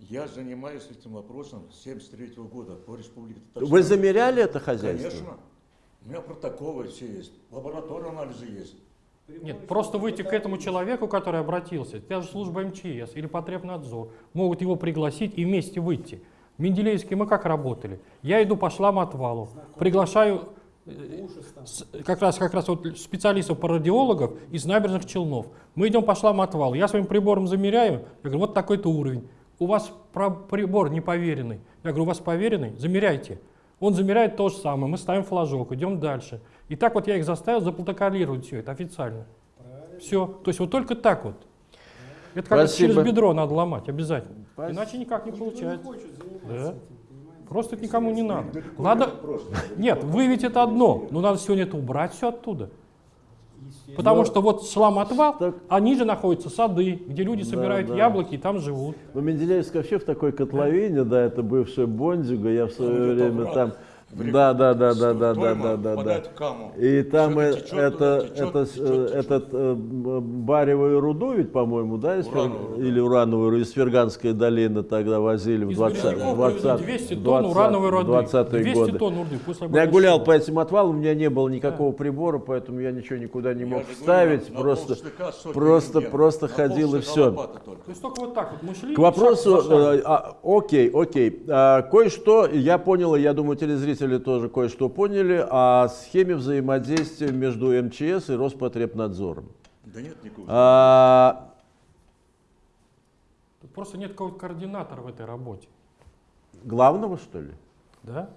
S9: Я занимаюсь этим вопросом с 73 года по республике Татарстан.
S1: Вы замеряли это хозяйство?
S9: Конечно. У меня протоколы все есть, лабораторные анализы есть.
S2: Нет, просто выйти к этому человеку, который обратился, та же служба МЧС или Потребнадзор, могут его пригласить и вместе выйти. В Менделеевске мы как работали? Я иду по шламотвалу, приглашаю э, как раз, как раз вот специалистов по радиологов из набережных Челнов. Мы идем по шламотвалу, я своим прибором замеряю, я говорю, вот такой-то уровень. У вас прибор не поверенный. Я говорю, у вас поверенный? Замеряйте. Он замеряет то же самое, мы ставим флажок, идем дальше. И так вот я их заставил запротоколировать все это официально. Все. То есть вот только так вот. Это как через бедро надо ломать обязательно.
S1: Спасибо.
S2: Иначе никак не получается. Да. Просто это никому не надо. Надо. Нет, выявить это одно, но надо сегодня это убрать все оттуда. Потому
S1: Но-
S2: что вот шламотвал,
S1: Так-
S2: а ниже находятся сады, где люди
S1: Да,
S2: собирают
S1: да.
S2: яблоки и там живут.
S1: Ну, Менделеевск вообще в такой котловине, да, это бывшая Бондюга, я в свое время там... Да, да, да, да, да, да, да, да, да. И там
S9: Всё
S1: э,
S9: течет
S1: это,
S9: течет,
S1: это,
S9: течет, течет.
S1: этот э, баревую руду ведь, по-моему, да, из Фер-
S9: Урановую
S1: или урановую из Ферганской долины тогда возили в
S2: Из
S1: 20
S2: Березняков
S1: 20
S2: привезли 200 тонн урановой руды.
S1: 20-е
S2: 200
S1: годы.
S2: тонн руды. После
S1: Я гулял по этим отвалам, у меня не было никакого прибора, поэтому я ничего никуда не
S9: Я
S1: мог
S9: говорю,
S1: вставить,
S9: на
S1: просто, просто,
S9: рентген.
S1: просто
S9: На
S1: ходил и все.
S2: То есть только вот так вот мы шли.
S1: К вопросу, э, а, окей, окей. А, кое-что я понял, я думаю, телезрители тоже кое-что поняли о схеме взаимодействия между МЧС и Роспотребнадзором.
S9: Да нет никакого.
S1: А,
S2: Тут просто нет какого-то координатора в этой работе.
S1: главного, что ли?
S2: Да?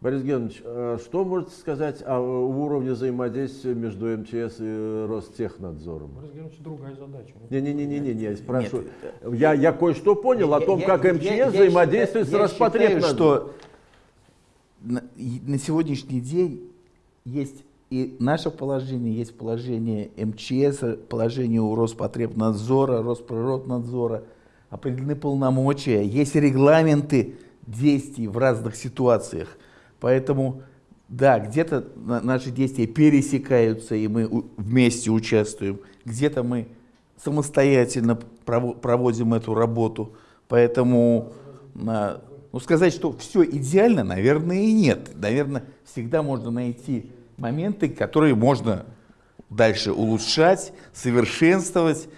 S1: Борис Георгиевич, э, что можете сказать о уровне взаимодействия между МЧС и Ростехнадзором?
S2: Борис Георгиевич, другая задача.
S1: Не-не-не, я спрашиваю. Я, я кое-что понял о
S4: Я-
S1: том,
S4: я-
S1: как
S4: я-
S1: МЧС
S4: я
S1: взаимодействует
S4: считаю-
S1: с
S4: я считаю,
S1: Роспотребнадзором.
S4: что на, сегодняшний день есть и наше положение, есть положение МЧС, положение у Роспотребнадзора, Росприроднадзора, определены полномочия, есть регламенты действий в разных ситуациях. Поэтому, да, где-то на- наши действия пересекаются, и мы вместе участвуем, где-то мы самостоятельно прово- проводим эту работу. Поэтому а, ну, сказать, что все идеально, наверное, и нет. Наверное, всегда можно найти моменты, которые можно дальше улучшать, совершенствовать.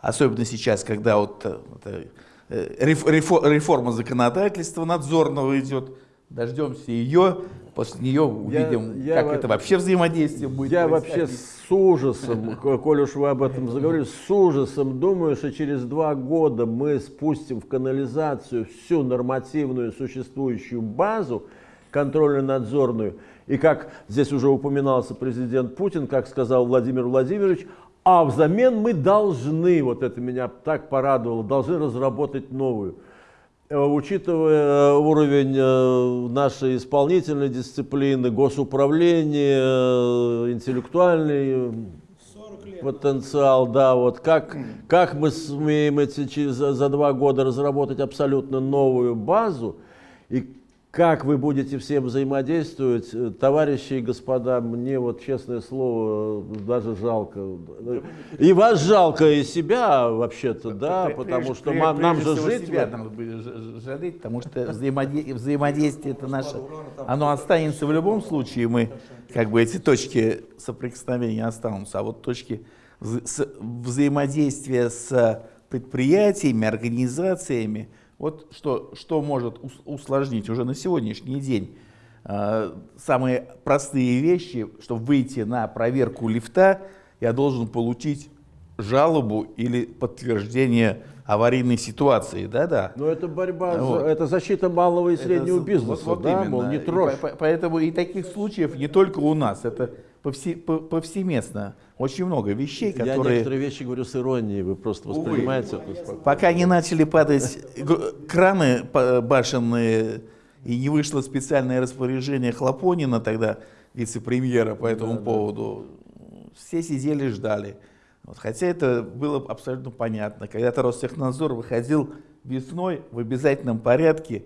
S4: Особенно сейчас, когда вот э, это, э, реф- рефо- реформа законодательства надзорного идет. Дождемся ее, после нее увидим,
S1: я
S4: как
S1: во-
S4: это вообще взаимодействие будет.
S1: Я
S4: происходить.
S1: вообще с ужасом, коль уж вы об этом заговорили, с ужасом думаю, что через два года мы спустим в канализацию всю нормативную существующую базу контрольно-надзорную. И как здесь уже упоминался президент Путин, как сказал Владимир Владимирович, а взамен мы должны, вот это меня так порадовало, должны разработать новую. Э, Учитывая э, уровень э, нашей исполнительной дисциплины, госуправления, интеллектуальный потенциал, да, вот как, как мы сумеем эти, за за два года разработать абсолютно новую базу, и как вы будете всем взаимодействовать, э, товарищи и господа, мне вот честное слово э, даже жалко. И вас жалко, и себя вообще-то, да, потому что нам
S4: прежде
S1: же жить...
S4: себя надо будет жалеть, потому что взаимоде- взаимодействие это наше, оно останется в любом случае, мы как бы эти точки соприкосновения останутся, а вот точки взаимодействия с предприятиями, организациями, вот что, что может ус- усложнить уже на сегодняшний день. А, Самые простые вещи, чтобы выйти на проверку лифта, я должен получить жалобу или подтверждение аварийной ситуации, да-да.
S1: Но это борьба, за-
S4: Вот.
S1: это защита малого и среднего
S4: Это
S1: бизнеса,
S4: вот- вот
S1: да,
S4: именно.
S1: мол, не
S4: И
S1: трожь.
S4: по- по- поэтому и таких случаев не только у нас, это повсе- по- повсеместно. Очень много вещей,
S1: Я
S4: которые
S1: некоторые вещи говорю с иронией, вы просто
S4: Увы.
S1: воспринимаете это спокойно.
S4: пока не начали падать краны башенные и не вышло специальное распоряжение Хлопонина, тогда вице-премьера по этому поводу, все сидели ждали. Вот, хотя это было абсолютно понятно. Когда-то Ростехнадзор выходил весной в обязательном порядке,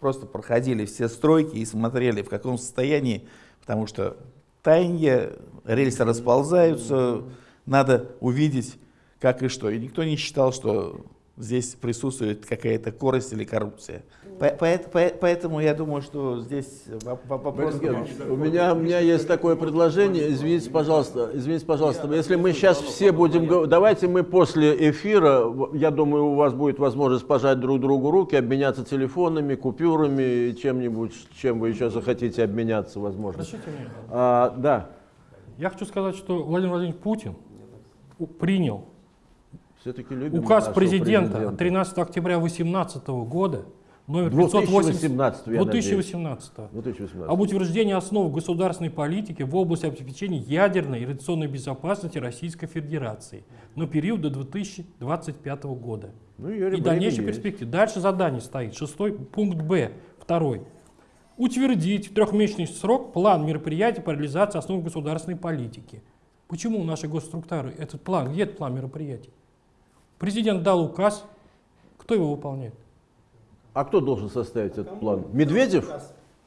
S4: просто проходили все стройки и смотрели, в каком состоянии, потому что таяние, рельсы расползаются, надо увидеть, как и что. И никто не считал, что здесь присутствует какая-то корость или коррупция. По- по- по- Поэтому я думаю, что здесь воп- воп- вопрос...
S1: У меня, у меня есть такое предложение, извините, пожалуйста, извините, пожалуйста, если мы сейчас все будем, давайте мы после эфира, я думаю, у вас будет возможность пожать друг другу руки, обменяться телефонами, купюрами и чем-нибудь, чем вы еще захотите обменяться, возможно. А, да,
S2: Я хочу сказать, что Владимир Владимирович Путин принял указ президента
S1: президента.
S2: от 13 октября 2018 года номер 580
S1: 2018, я надеюсь.
S2: 2018
S1: 2018.
S2: об утверждении основ государственной политики в области обеспечения ядерной и радиационной безопасности Российской Федерации на период до 2025 года.
S1: Ну,
S2: и дальнейшей
S1: есть.
S2: перспективе. Дальше задание стоит. Шестой пункт Б. Второй. Утвердить в трехмесячный срок план мероприятий по реализации основ государственной политики. Почему наши госструктуры, этот план, где этот план мероприятий? Президент дал указ, кто его выполняет?
S1: А кто должен составить этот план? Медведев?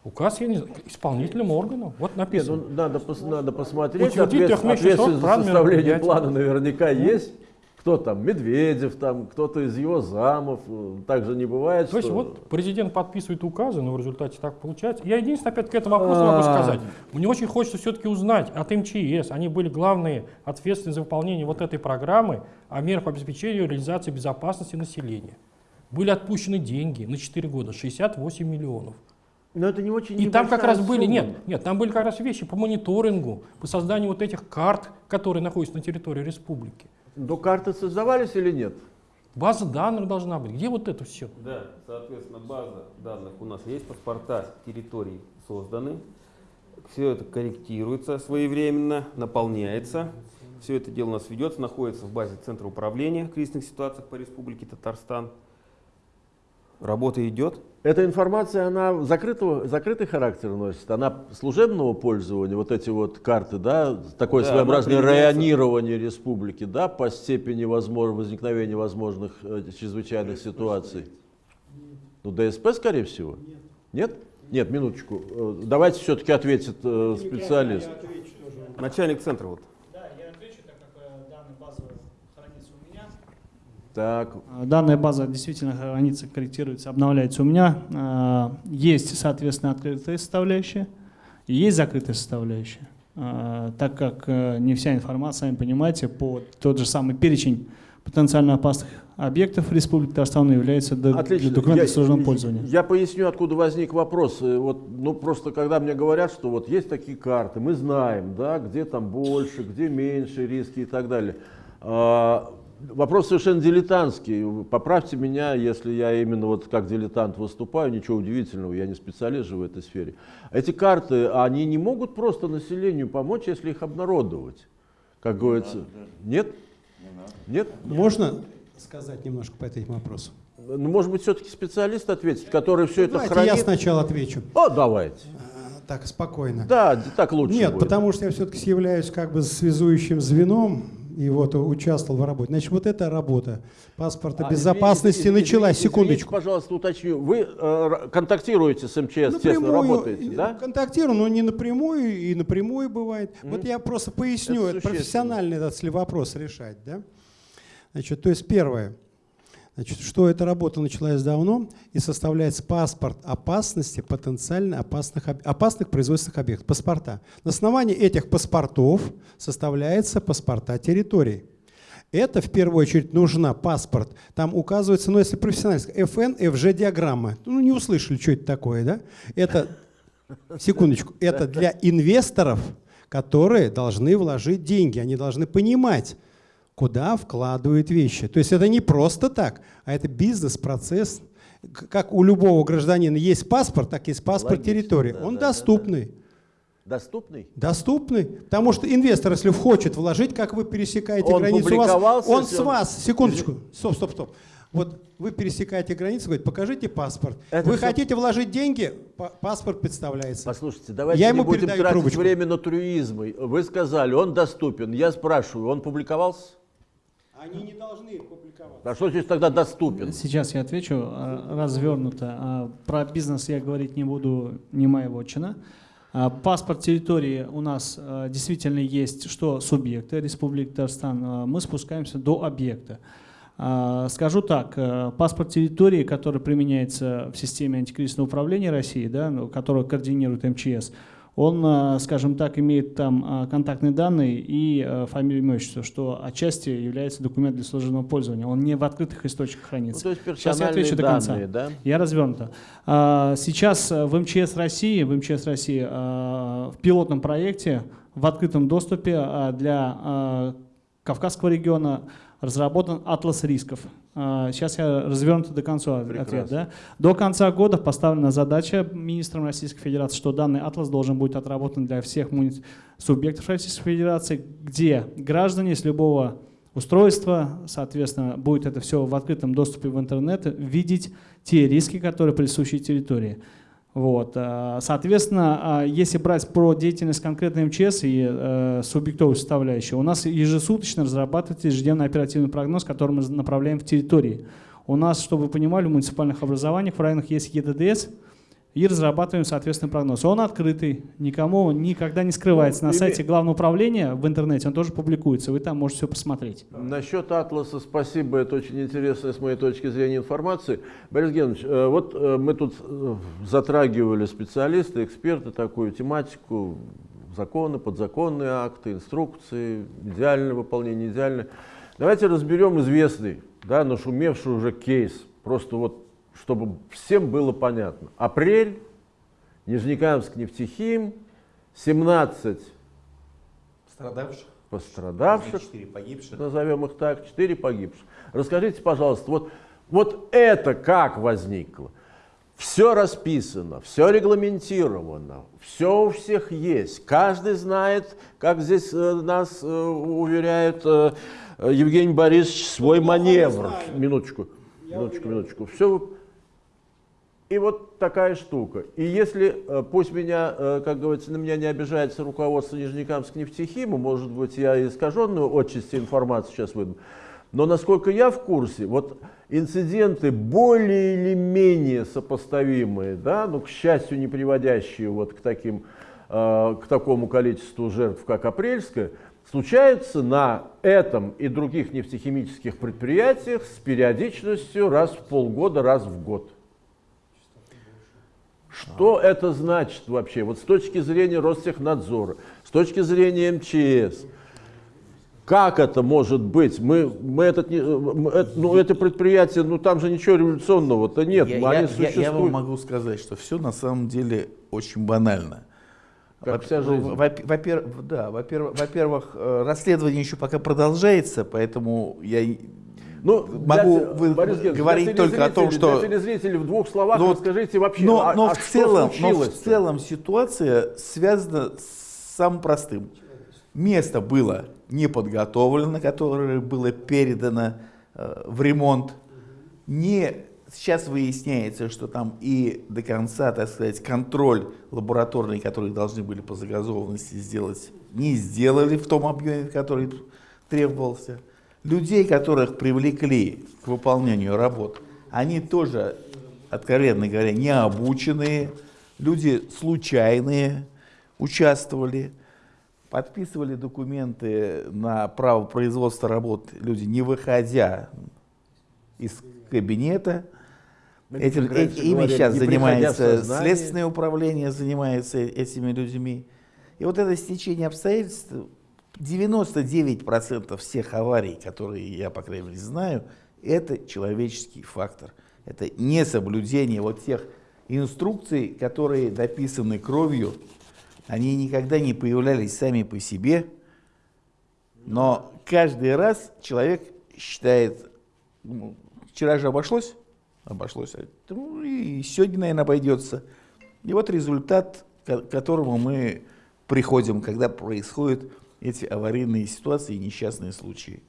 S2: Указ, я не знаю, исполнительным органом. Вот
S1: Нет,
S2: написано.
S1: ну, надо, пос- надо посмотреть. Ответ- ответственность за составление плана наверняка есть. Кто там? Медведев, там, кто-то из его замов. Э, Так же не бывает,
S2: То есть
S1: что-
S2: вот президент подписывает указы, но в результате так получается. Я единственное, опять к этому вопросу могу
S1: А.
S2: сказать. Мне очень хочется все-таки узнать от МЧС. Они были главные ответственны за выполнение вот этой программы о мерах по обеспечению и реализации безопасности населения. Были отпущены деньги на 4 года, 68 миллионов.
S1: Но это не очень
S2: И там как раз были,
S1: сумма.
S2: нет, нет, там были как раз вещи по мониторингу, по созданию вот этих карт, которые находятся на территории республики.
S1: Но карты создавались или нет?
S2: База данных должна быть. Где вот это все?
S6: Да, соответственно, база данных у нас есть, паспорта территорий созданы. Все это корректируется своевременно, наполняется. Все это дело у нас ведется, находится в базе Центра управления в кризисных ситуациях по Республике Татарстан. Работа идет.
S1: Эта информация, она закрытого, закрытый характер носит, она служебного пользования, вот эти вот карты, да, такое
S6: Да,
S1: своеобразное районирование республики, да, по степени возможно, возникновения возможных э, чрезвычайных ситуаций. Ну, ДСП, скорее всего. Нет? Нет, минуточку. Э, Давайте все-таки ответит э, специалист.
S6: Начальник центра вот.
S10: Да, я отвечу, так как э, данная база хранится у меня.
S1: Так,
S7: А, Данная база действительно хранится, корректируется, обновляется у меня. А, Есть, соответственно, открытая составляющая и есть закрытая составляющая. А, Так как э, не вся информация, сами понимаете, по тот же самый перечень потенциально опасных объектов Республики Татарстан является
S1: Отлично.
S7: документом
S1: Я-
S7: сложного пользования.
S1: Я поясню, откуда возник вопрос. Э, Вот, ну, просто когда мне говорят, что вот есть такие карты, мы знаем, да, где там больше, где меньше риски и так далее. Вопрос совершенно дилетантский. Поправьте меня, если я именно вот как дилетант выступаю, ничего удивительного, я не специалист же в этой сфере. Эти карты, они не могут просто населению помочь, если их обнародовать, как говорится. Нет? Нет?
S8: Можно сказать немножко по этому вопросу?
S1: Ну, может быть, все-таки специалист ответит, который все это
S8: Давайте
S1: хранит.
S8: я сначала отвечу.
S1: О, давайте.
S8: А, Так, спокойно.
S1: Да, так лучше
S8: Нет,
S1: будет.
S8: потому что я все-таки являюсь как бы связующим звеном и вот участвовал в работе. Значит, вот эта работа паспорта
S1: А,
S8: безопасности
S1: извините,
S8: началась.
S1: извините,
S8: Секундочку.
S1: пожалуйста, уточню. Вы э, контактируете с МЧС, тесно
S8: Напрямую,
S1: работаете,
S8: э,
S1: да?
S8: Контактирую, но не напрямую, и напрямую бывает. Вот я просто поясню,
S1: Это
S8: это, профессионально этот вопрос решать. Да? Значит, то есть первое. Значит, что эта работа началась давно и составляется паспорт опасности потенциально опасных, опасных производственных объектов, паспорта. На основании этих паспортов составляется паспорта территорий. Это в первую очередь нужна паспорт. Там указывается, ну если профессионально, FN, FG диаграмма. Ну не услышали, что это такое, да? Это, секундочку, это для инвесторов, которые должны вложить деньги. Они должны понимать, куда вкладывают вещи. То есть это не просто так, а это бизнес-процесс. Как у любого гражданина есть паспорт, так есть паспорт
S1: Логично,
S8: территории.
S1: да,
S8: Он
S1: да, да,
S8: доступный.
S1: Доступный?
S8: Доступный. Потому что инвестор, если хочет вложить, как вы пересекаете
S1: Он
S8: границу, у вас, он с
S1: он-
S8: вас, секундочку, стоп, стоп, стоп. Вот вы пересекаете границу, говорит, покажите паспорт.
S1: Это
S8: вы
S1: всё-
S8: хотите вложить деньги, па- паспорт представляется.
S1: Послушайте, давайте
S8: Я
S1: не
S8: ему
S1: будем тратить
S8: трубочку.
S1: время на трюизмы. Вы сказали, он доступен. Я спрашиваю, он публиковался?
S8: Они не должны публиковать.
S1: А что здесь тогда доступен?
S7: Сейчас я отвечу а, развернуто. А, Про бизнес я говорить не буду, не моя вотчина. А, Паспорт территории у нас действительно есть, что субъекты Республики Татарстан. Мы спускаемся до объекта. Скажу так, паспорт территории, который применяется в системе антикризисного управления России, да, ну, который координирует МЧС, он, а, скажем так, имеет там а, контактные данные и а, фамилию, имя, отчество, что отчасти является документом для служебного пользования. Он не в открытых источниках
S1: Ну,
S7: хранится.
S1: то есть
S7: Сейчас я отвечу до конца.
S1: данные, да?
S7: Я развернуто. А, Сейчас э, в МЧС России, в МЧС России в пилотном проекте в открытом доступе для Кавказского региона разработан атлас рисков. А, Сейчас я развернуто до конца ответ.
S1: Прекрасно.
S7: Да? До конца года поставлена задача министром Российской Федерации, что данный атлас должен быть отработан для всех субъектов Российской Федерации, где граждане с любого устройства, соответственно, будет это все в открытом доступе в интернет, видеть те риски, которые присущи территории. Вот. э, Соответственно, э, если брать про деятельность конкретной МЧС и э, субъектовую составляющую, у нас ежесуточно разрабатывается ежедневный оперативный прогноз, который мы направляем в территории. У нас, чтобы вы понимали, в муниципальных образованиях в районах есть ЕДДС, и разрабатываем, соответственно, прогноз. Он открытый, никому никогда не скрывается. На
S1: Ну,
S7: сайте Главного управления в интернете он тоже публикуется, вы там можете все посмотреть.
S1: Насчет Атласа спасибо, это очень интересная с моей точки зрения информация. Борис Георгиевич, э, вот э, мы тут э, затрагивали специалисты, эксперты такую тематику, законы, подзаконные акты, инструкции, идеальное выполнение, идеальное. Давайте разберем известный, да, нашумевший уже кейс, просто вот, чтобы всем было понятно. Апрель, Нижнекамск, нефтехим, 17
S4: Страдавших,
S1: пострадавших,
S4: 4 погибших.
S1: назовем их так, 4 погибших. Расскажите, пожалуйста, вот, вот это как возникло? Все расписано, все регламентировано, все у всех есть. Каждый знает, как здесь э, нас э, уверяет э, Евгений Борисович, свой маневр. Минуточку, минуточку, минуточку. Все и вот такая штука. И если, э, пусть меня, э, как говорится, на меня не обижается руководство Нижнекамск нефтехима, может быть, я искаженную отчасти информацию сейчас выдам, но насколько я в курсе, вот инциденты более или менее сопоставимые, да, ну, к счастью, не приводящие вот к, таким, э, к такому количеству жертв, как апрельская, случаются на этом и других нефтехимических предприятиях с периодичностью раз в полгода, раз в год. Что это значит вообще? Вот с точки зрения Ростехнадзора, с точки зрения МЧС, как это может быть? Мы, мы этот, мы это- ну, это предприятие, ну там же ничего революционного-то нет,
S4: Я,
S1: они
S4: я-
S1: существуют.
S4: я вам могу сказать, что все на самом деле очень банально.
S1: Как
S4: Во-
S1: вся жизнь.
S4: во- Во-первых, да, во-первых, во-первых, э, расследование еще пока продолжается, поэтому я
S1: Ну,
S4: могу
S1: для-
S4: вы-
S1: Борис Георгиевич,
S4: говорить только о том, что...
S1: Для телезрителей в двух словах
S4: Ну,
S1: расскажите вообще,
S4: но,
S1: а-
S4: но
S1: а
S4: в целом, но в
S1: случилось-то?
S4: целом ситуация связана с самым простым. Место было не подготовлено, которое было передано э, в ремонт. Не, сейчас выясняется, что там и до конца, так сказать, контроль лабораторный, который должны были по загазованности сделать, не сделали в том объеме, который требовался. Людей, которых привлекли к выполнению работ, они тоже, откровенно говоря, не обученные, люди случайные участвовали, подписывали документы на право производства работ, люди не выходя из кабинета. Этим, э- ими сейчас занимается следственное управление, занимается этими людьми. И вот это стечение обстоятельств, 99% всех аварий, которые я, по крайней мере, знаю, это человеческий фактор. Это несоблюдение вот тех инструкций, которые написаны кровью. Они никогда не появлялись сами по себе, но каждый раз человек считает, ну, вчера же обошлось, обошлось, а, ну, и сегодня, наверное, обойдется. И вот результат, к которому мы приходим, когда происходят эти аварийные ситуации и несчастные случаи.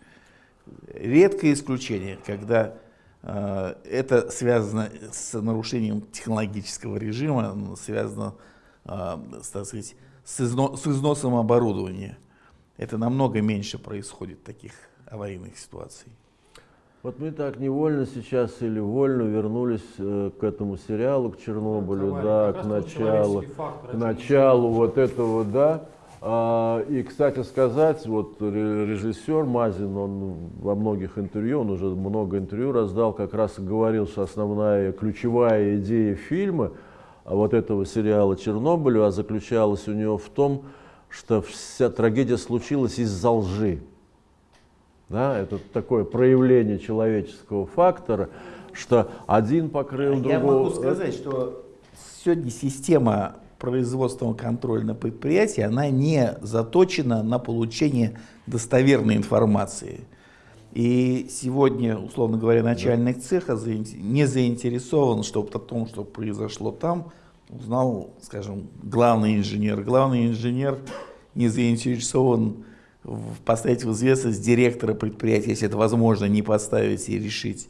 S4: Редкое исключение, когда э, это связано с нарушением технологического режима, связано э, с, так сказать, с, изно- с износом оборудования. Это намного меньше происходит таких аварийных ситуаций.
S1: Вот мы так невольно сейчас или вольно вернулись э, к этому сериалу, к Чернобылю, да, к началу, к
S2: это
S1: началу вот этого, да. А, и, кстати сказать, вот ре- режиссер Мазин, он во многих интервью, он уже много интервью раздал, как раз и говорил, что основная ключевая идея фильма, а вот этого сериала Чернобылю, а заключалась у него в том, что вся трагедия случилась из-за лжи. Да, это такое проявление человеческого фактора, что один покрыл другого.
S4: Я могу сказать, что сегодня система производственного контроля на предприятии, она не заточена на получение достоверной информации. И сегодня, условно говоря, начальник цеха заин- не заинтересован, чтобы о том, что произошло там, узнал, скажем, главный инженер. Главный инженер не заинтересован в поставить в известность директора предприятия, если это возможно, не поставить и решить.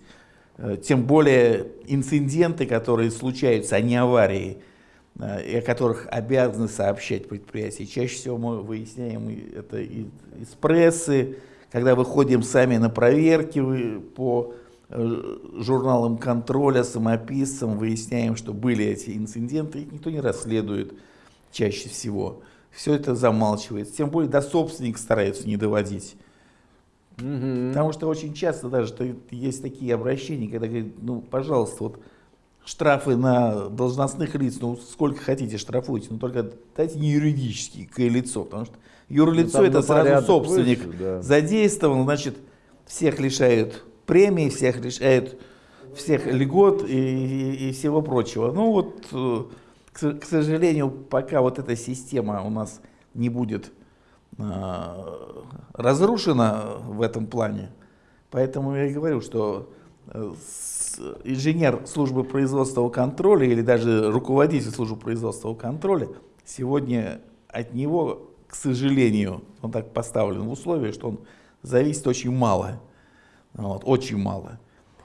S4: Э, Тем более инциденты, которые случаются, а не аварии, и о которых обязаны сообщать предприятия. Чаще всего мы выясняем это из прессы, когда выходим сами на проверки по э, журналам контроля, самописцам, выясняем, что были эти инциденты, их никто не расследует чаще всего. Все это замалчивается. Тем более до собственника стараются не доводить. Угу. Потому что очень часто даже есть такие обращения, когда говорят, ну, пожалуйста, вот штрафы на должностных лиц, ну, сколько хотите штрафуйте, но только дайте не юридические лицо, потому что юрлицо ну, это сразу собственник выше, да. задействован, значит, всех лишают премии, всех лишают всех льгот и, и, и всего прочего. Ну вот, э, к, к сожалению, пока вот эта система у нас не будет э, разрушена в этом плане, поэтому я и говорю, что инженер службы производственного контроля или даже руководитель службы производственного контроля сегодня от него к сожалению, он так поставлен в условии, что он зависит очень мало. Вот, очень мало.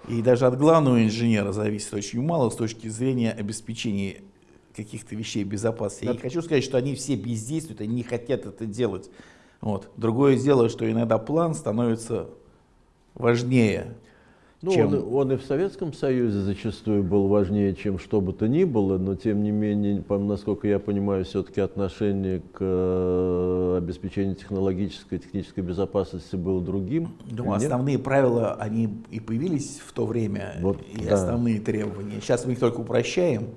S4: И даже от главного инженера зависит очень мало с точки зрения обеспечения каких-то вещей безопасности. Я не хочу сказать, что они все бездействуют, они не хотят это делать. Вот. Другое дело, что иногда план становится важнее
S1: ну, чем... он, он и в Советском Союзе зачастую был важнее, чем что бы то ни было, но тем не менее, насколько я понимаю, все-таки отношение к э, обеспечению технологической, технической безопасности было другим.
S4: Ну, основные правила, они и появились в то время, вот, и да. основные требования. Сейчас мы их только упрощаем.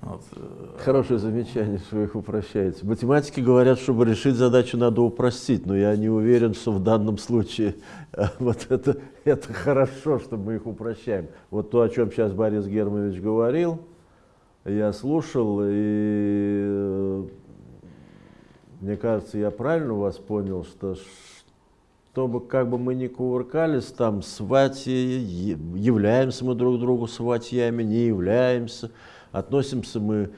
S1: Вот. Э, Хорошее замечание, что вы их упрощаете. Математики говорят, чтобы решить задачу, надо упростить, но я не уверен, что в данном случае э, вот это, это хорошо, что мы их упрощаем. Вот то, о чем сейчас Борис Германович говорил, я слушал, и э, мне кажется, я правильно вас понял, что чтобы как бы мы ни кувыркались там, свати, являемся мы друг другу сватьями, не являемся – относимся мы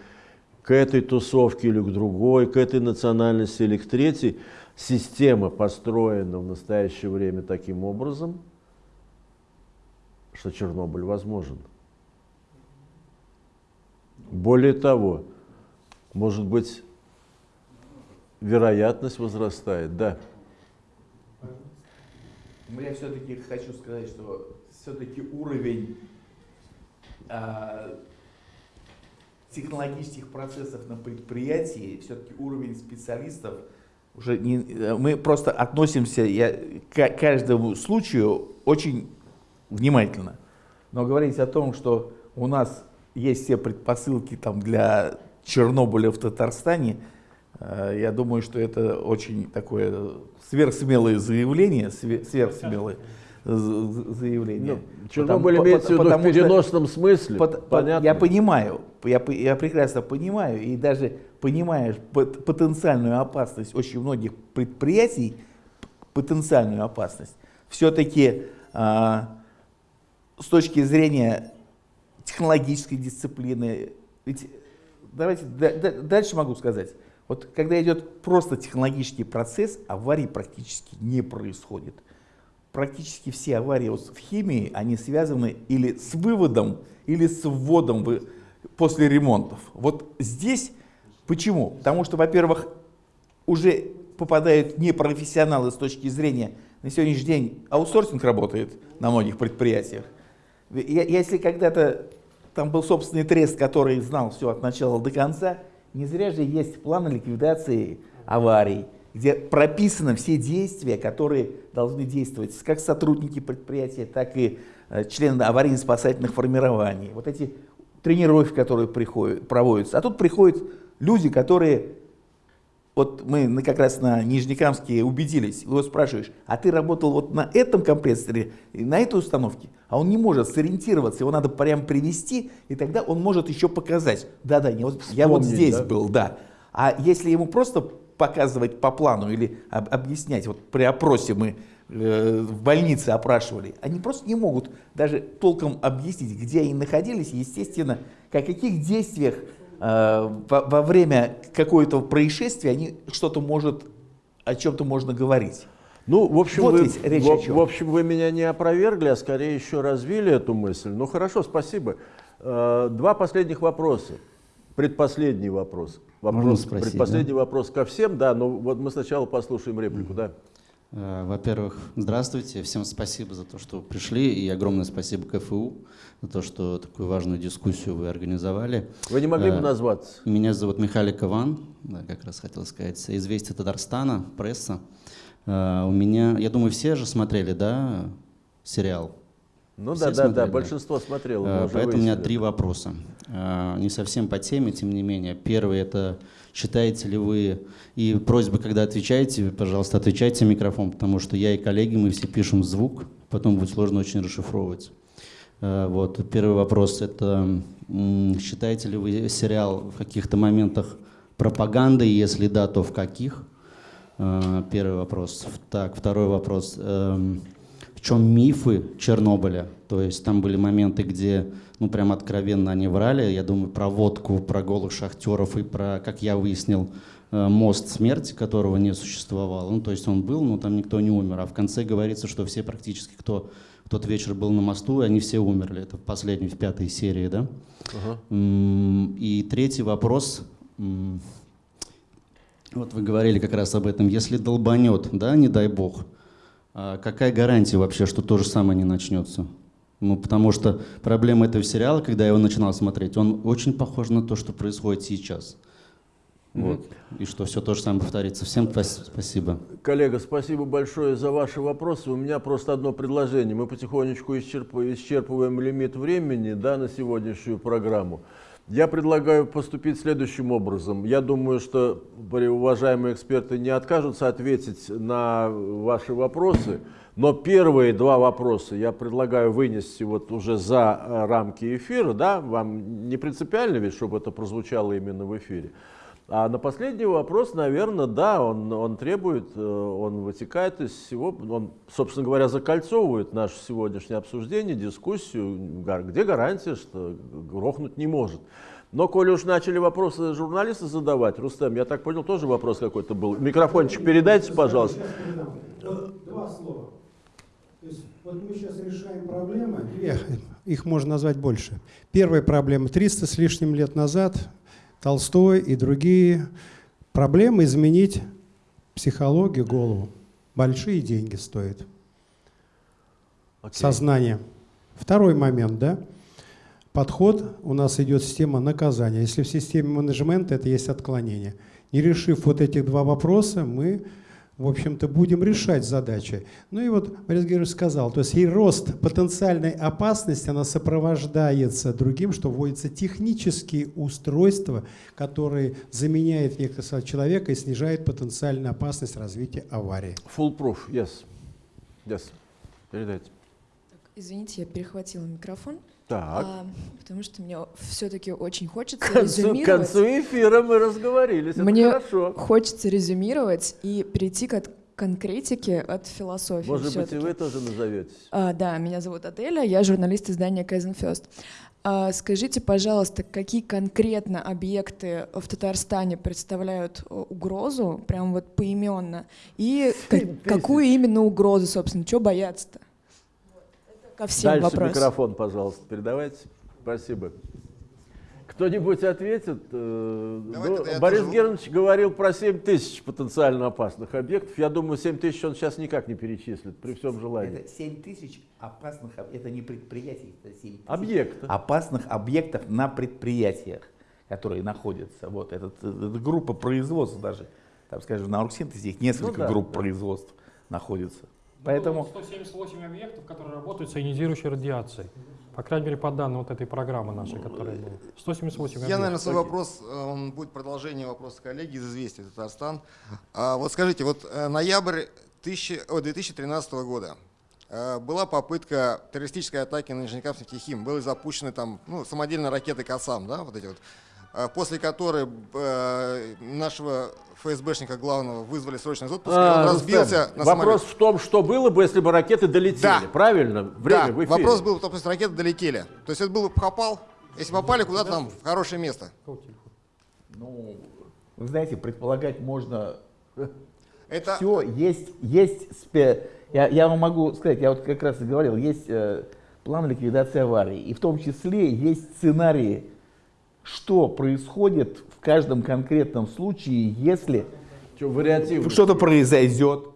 S1: к этой тусовке или к другой, к этой национальности или к третьей, система построена в настоящее время таким образом, что Чернобыль возможен. Более того, может быть, вероятность возрастает, да.
S4: Но я все-таки хочу сказать, что все-таки уровень а, технологических процессов на предприятии все-таки уровень специалистов уже не, мы просто относимся я, к каждому случаю очень внимательно. Но говорить о том, что у нас есть все предпосылки там, для Чернобыля в Татарстане, э, я думаю, что это очень такое сверхсмелое заявление, сверхсмелое заявление.
S1: Ну, Чернобыль потому, имеется в виду в переносном что, смысле,
S4: под, понятно. Я понимаю, я, я прекрасно понимаю, и даже понимаешь потенциальную опасность очень многих предприятий, потенциальную опасность, все-таки а, с точки зрения технологической дисциплины, ведь давайте дальше могу сказать, вот когда идет просто технологический процесс, аварий практически не происходит практически все аварии в химии, они связаны или с выводом, или с вводом после ремонтов. Вот здесь почему? Потому что, во-первых, уже попадают непрофессионалы с точки зрения, на сегодняшний день аутсорсинг работает на многих предприятиях. Если когда-то там был собственный трест, который знал все от начала до конца, не зря же есть планы ликвидации аварий, где прописаны все действия, которые должны действовать как сотрудники предприятия, так и э, члены аварийно-спасательных формирований. Вот эти тренировки, которые приходят, проводятся. А тут приходят люди, которые, вот мы как раз на Нижнекамске убедились, его спрашиваешь, а ты работал вот на этом компрессоре, на этой установке? А он не может сориентироваться, его надо прям привести, и тогда он может еще показать. Да-да, я, вот, я вот здесь да? был, да. А если ему просто показывать по плану или об, объяснять. Вот при опросе мы э, в больнице опрашивали. Они просто не могут даже толком объяснить, где они находились, естественно, о каких действиях э, во, во время какого-то происшествия они что-то может, о чем-то можно говорить.
S1: Ну, в общем, вот вы, речь в, в общем, вы меня не опровергли, а скорее еще развили эту мысль. Ну, хорошо, спасибо. Э, два последних вопроса. Предпоследний вопрос. вопрос
S11: спросить,
S1: предпоследний
S11: да?
S1: вопрос ко всем, да, но вот мы сначала послушаем реплику, да.
S11: Э, Во-первых, здравствуйте, всем спасибо за то, что пришли, и огромное спасибо КФУ за то, что такую важную дискуссию вы организовали.
S1: Вы не могли бы
S11: Э,
S1: назваться?
S11: Меня зовут Михалик Иван, да, как раз хотел сказать, «Известия Татарстана», пресса. Э, У меня, я думаю, все же смотрели, да, сериал?
S1: Ну
S11: Все
S1: да, да, да,
S11: смотрели,
S1: большинство смотрело. уже
S11: Поэтому у меня
S1: выяснили.
S11: три вопроса. Э, Не совсем по теме, тем не менее. Первый это считаете ли вы, и просьба, когда отвечаете, пожалуйста, отвечайте в микрофон, потому что я и коллеги, мы все пишем звук, потом будет сложно очень расшифровывать. Э, Вот. Первый вопрос это считаете ли вы сериал в каких-то моментах пропагандой, если да, то в каких? Первый вопрос. Так, второй вопрос. Чем мифы Чернобыля? То есть там были моменты, где, ну, прям откровенно они врали. Я думаю, про водку, про голых шахтеров и про, как я выяснил, э, мост смерти, которого не существовало. Ну, то есть он был, но там никто не умер. А в конце говорится, что все практически, кто в тот вечер был на мосту, они все умерли. Это в последней, в пятой серии, да?
S1: Ага.
S11: И третий вопрос. Вот вы говорили как раз об этом. Если долбанет, да, не дай бог, а какая гарантия вообще, что то же самое не начнется? Ну, потому что проблема этого сериала, когда я его начинал смотреть, он очень похож на то, что происходит сейчас. Вот. И что все то же самое повторится. Всем спас- спасибо.
S1: Коллега, спасибо большое за ваши вопросы. У меня просто одно предложение. Мы потихонечку исчерп- исчерпываем лимит времени да, на сегодняшнюю программу. Я предлагаю поступить следующим образом. Я думаю, что уважаемые эксперты не откажутся ответить на ваши вопросы, но первые два вопроса я предлагаю вынести вот уже за э, рамки эфира. Да? Вам не принципиально ведь, чтобы это прозвучало именно в эфире. А на последний вопрос, наверное, да, он, он требует, э, он вытекает из всего, он, собственно говоря, закольцовывает наше сегодняшнее обсуждение, дискуссию, где гарантия, что грохнуть не может. Но, коли уж начали вопросы журналисты задавать, Рустем, я так понял, тоже вопрос какой-то был. Микрофончик передайте, пожалуйста.
S8: Два слова. То есть вот мы сейчас решаем проблемы, их можно назвать больше. Первая проблема 300 с лишним лет назад Толстой и другие проблемы изменить психологию, голову. Большие деньги стоят.
S1: Окей.
S8: Сознание. Второй момент, да? Подход у нас идет система наказания. Если в системе менеджмента это есть отклонение. Не решив вот этих два вопроса, мы, в общем-то, будем решать задачи. Ну и вот Борис Георгиевич сказал, то есть и рост потенциальной опасности, она сопровождается другим, что вводятся технические устройства, которые заменяют некоторого человека и снижают потенциальную опасность развития аварии.
S1: Full proof, yes. Yes. Передайте.
S12: Извините, я перехватила микрофон.
S1: Так.
S12: А, потому что мне все-таки очень хочется
S1: К концу, к
S12: резюмировать.
S1: концу эфира мы разговорились, это
S12: Мне
S1: хорошо.
S12: хочется резюмировать и перейти к от- конкретике от философии.
S1: Может быть, и вы тоже назоветесь.
S12: А, да, меня зовут Аделя, я журналист издания Kaizen First. А, скажите, пожалуйста, какие конкретно объекты в Татарстане представляют э, угрозу, прям вот поименно, и ка- какую именно угрозу, собственно, чего бояться-то? Ко всем
S1: Дальше
S12: вопросам.
S1: микрофон, пожалуйста, передавайте. Спасибо. Кто-нибудь ответит? Э, ну, Борис
S13: тоже-
S1: Германович говорил про 7 тысяч потенциально опасных объектов. Я думаю, 7 тысяч он сейчас никак не перечислит, при всем желании.
S4: Это 7 тысяч опасных, это не предприятий, это 7 тысяч
S1: Объекты.
S4: опасных объектов на предприятиях, которые находятся. Вот этот, э, эта группа производств даже, там, скажем, на Оргсинтезе их несколько
S1: Ну да,
S4: групп
S1: да.
S4: Производств находится. Поэтому
S2: 178 объектов, которые работают с ионизирующей радиацией. По крайней мере, по данным вот этой программы нашей, которая была. 178
S13: Я, наверное, свой вопрос, э, он будет продолжением вопроса коллеги из «Известий Татарстан». А, вот скажите, вот э, ноябрь 1000 о, 2013 года э, была попытка террористической атаки на Нижнекамск нефтехим. Были запущены там ну, самодельные ракеты «Касам», да, вот эти вот, э, после которой э, нашего ФСБшника главного вызвали срочный отпуск, и
S1: А,
S13: он разбился на
S1: Вопрос
S13: самолете.
S1: в том, что было бы, если бы ракеты долетели.
S13: Да.
S1: Правильно? Время
S13: да,
S1: в эфире.
S13: вопрос был, то есть ракеты долетели. То есть это был попал, если попали куда-то там в хорошее место.
S4: Ну, вы знаете, предполагать можно
S13: Это-
S4: все. Есть, есть спе- я, я вам могу сказать, я вот как раз и говорил, есть э, план ликвидации аварий, и в том числе есть сценарии что происходит в каждом конкретном случае, если что-то произойдет,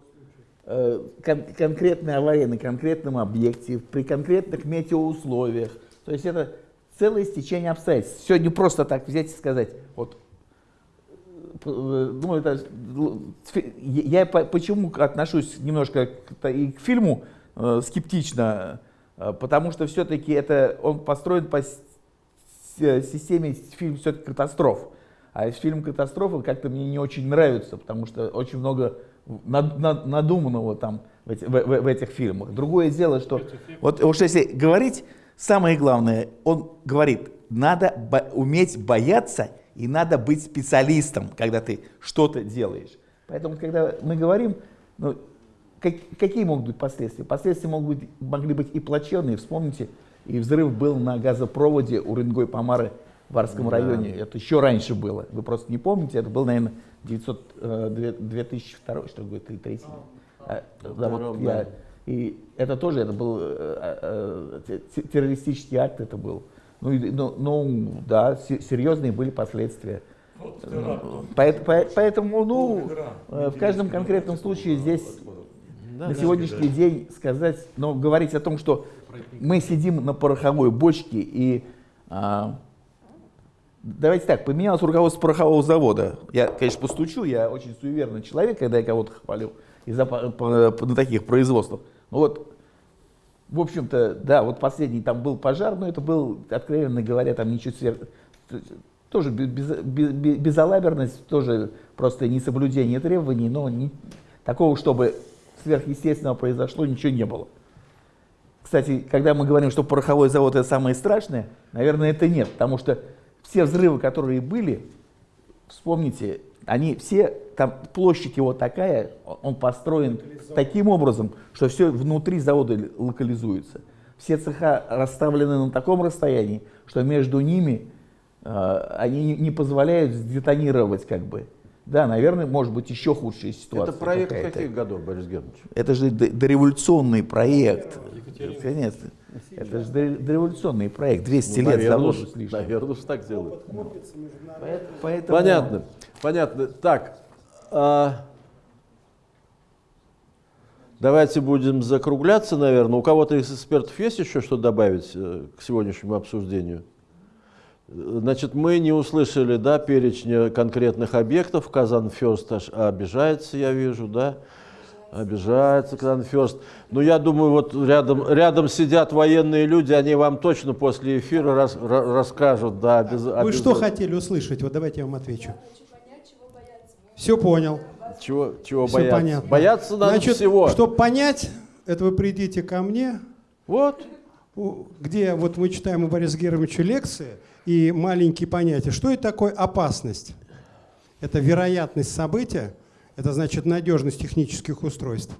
S4: э, кон- конкретная авария на конкретном объекте, при конкретных метеоусловиях. То есть это целое стечение обстоятельств. Сегодня просто так взять и сказать, вот, э, ну, это, я по- почему отношусь немножко к, и к фильму э, скептично, э, потому что все-таки это он построен по системе фильм все-таки катастроф. А фильм катастрофы как-то мне не очень нравится, потому что очень много над- над- надуманного там в, эти- в- в- в этих фильмах. Другое дело, что вот уж если говорить, самое главное, он говорит, надо бо- уметь бояться и надо быть специалистом, когда ты что-то делаешь. Поэтому, когда мы говорим, ну, как- какие могут быть последствия? Последствия могут быть, могли быть и плачевные. Вспомните, и взрыв был на газопроводе у Рынгой Помары в Варском
S1: Да.
S4: районе. Это еще раньше было. Вы просто не помните. Это был, наверное, 900, э, две- 2002, что ли, 2003. А, да, вот
S1: Втором,
S4: я-
S1: да.
S4: и это тоже это был э, э, те- террористический акт, это был. Ну, и- ну, ну, да, се- серьезные были последствия. Поэт- по- Поэтому, ну, э, в каждом конкретном случае здесь на сегодняшний день сказать, но говорить о том, что мы сидим на пороховой бочке и а, давайте так, поменялось руководство порохового завода. Я, конечно, постучу, я очень суеверный человек, когда я кого-то хвалю из-за на таких производствах. Ну вот, в общем-то, да, вот последний там был пожар, но это был, откровенно говоря, там ничего сверх... Тоже без, без- без- безалаберность, тоже просто несоблюдение требований, но не- такого, чтобы сверхъестественного произошло, ничего не было. Кстати, когда мы говорим, что пороховой завод это самое страшное, наверное, это нет, потому что все взрывы, которые были, вспомните, они все, там площадь его такая, он построен таким образом, что все внутри завода локализуется. Все цеха расставлены на таком расстоянии, что между ними э, они не- позволяют сдетонировать как бы. Да, наверное, может быть еще худшая ситуация.
S1: Это проект каких годов, Борис Германович?
S4: Это же дореволюционный проект. Конечно. Это же дор- дореволюционный проект. 200
S1: Ну,
S4: лет заложен с лишним.
S1: Наверное, уж так делают.
S4: Поэтому-
S1: Понятно. Понятно. Так, а, давайте будем закругляться, наверное. У кого-то из экспертов есть еще что добавить э, к сегодняшнему обсуждению? Значит, мы не услышали, да, перечня конкретных объектов. Казан Ферст аж обижается, я вижу, да? Обижается Казан Ферст. Но я думаю, вот рядом, рядом сидят военные люди, они вам точно после эфира рас- ра- расскажут, да, обяз-
S8: Вы что
S1: обязательно.
S8: хотели услышать? Вот давайте я вам отвечу. Все понял.
S1: Чего, чего
S8: Всё
S1: бояться?
S8: понятно.
S1: Бояться надо
S8: Значит,
S1: всего.
S8: чтобы понять, это вы придите ко мне.
S1: Вот.
S8: Где вот мы читаем у Бориса Германовича лекции и маленькие понятия. Что это такое опасность? Это вероятность события, это значит надежность технических устройств.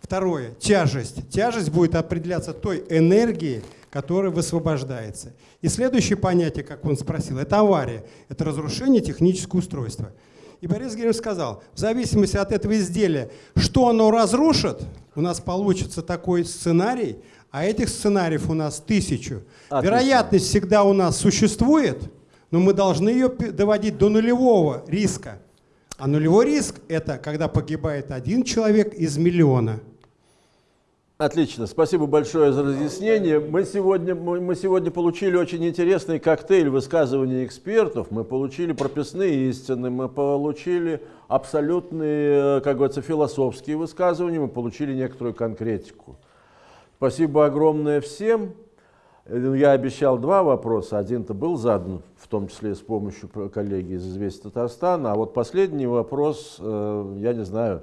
S8: Второе, тяжесть. Тяжесть будет определяться той энергией, которая высвобождается. И следующее понятие, как он спросил, это авария, это разрушение технического устройства. И Борис Германович сказал, в зависимости от этого изделия, что оно разрушит, у нас получится такой сценарий, а этих сценариев у нас тысячу.
S1: Отлично.
S8: Вероятность всегда у нас существует, но мы должны ее доводить до нулевого риска. А нулевой риск – это когда погибает один человек из миллиона.
S1: Отлично, спасибо большое за разъяснение. Мы сегодня, мы, мы сегодня получили очень интересный коктейль высказываний экспертов. Мы получили прописные истины, мы получили абсолютные, э, как говорится, философские высказывания, мы получили некоторую конкретику. Спасибо огромное всем. Э, Я обещал два вопроса. Один-то был задан, в том числе с помощью коллеги из «Известия Татарстана». А вот последний вопрос, э, я не знаю,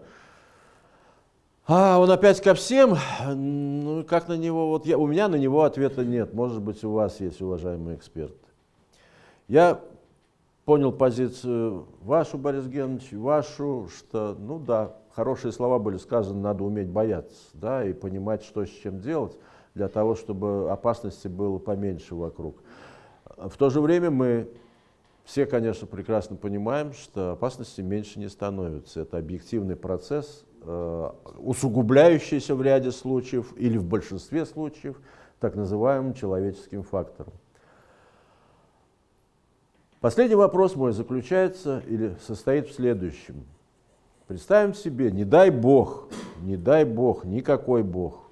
S1: а, он опять ко всем. Ну, как на него, вот я, у меня на него ответа нет. Может быть, у вас есть, уважаемые эксперты. Я понял позицию вашу, Борис Георгиевич, вашу, что, ну да, хорошие слова были сказаны, надо уметь бояться, да, и понимать, что с чем делать, для того, чтобы опасности было поменьше вокруг. В то же время мы все, конечно, прекрасно понимаем, что опасности меньше не становятся. Это объективный процесс, э, усугубляющийся в ряде случаев или в большинстве случаев так называемым человеческим фактором. Последний вопрос мой заключается или состоит в следующем. Представим себе, не дай Бог, не дай Бог, никакой Бог,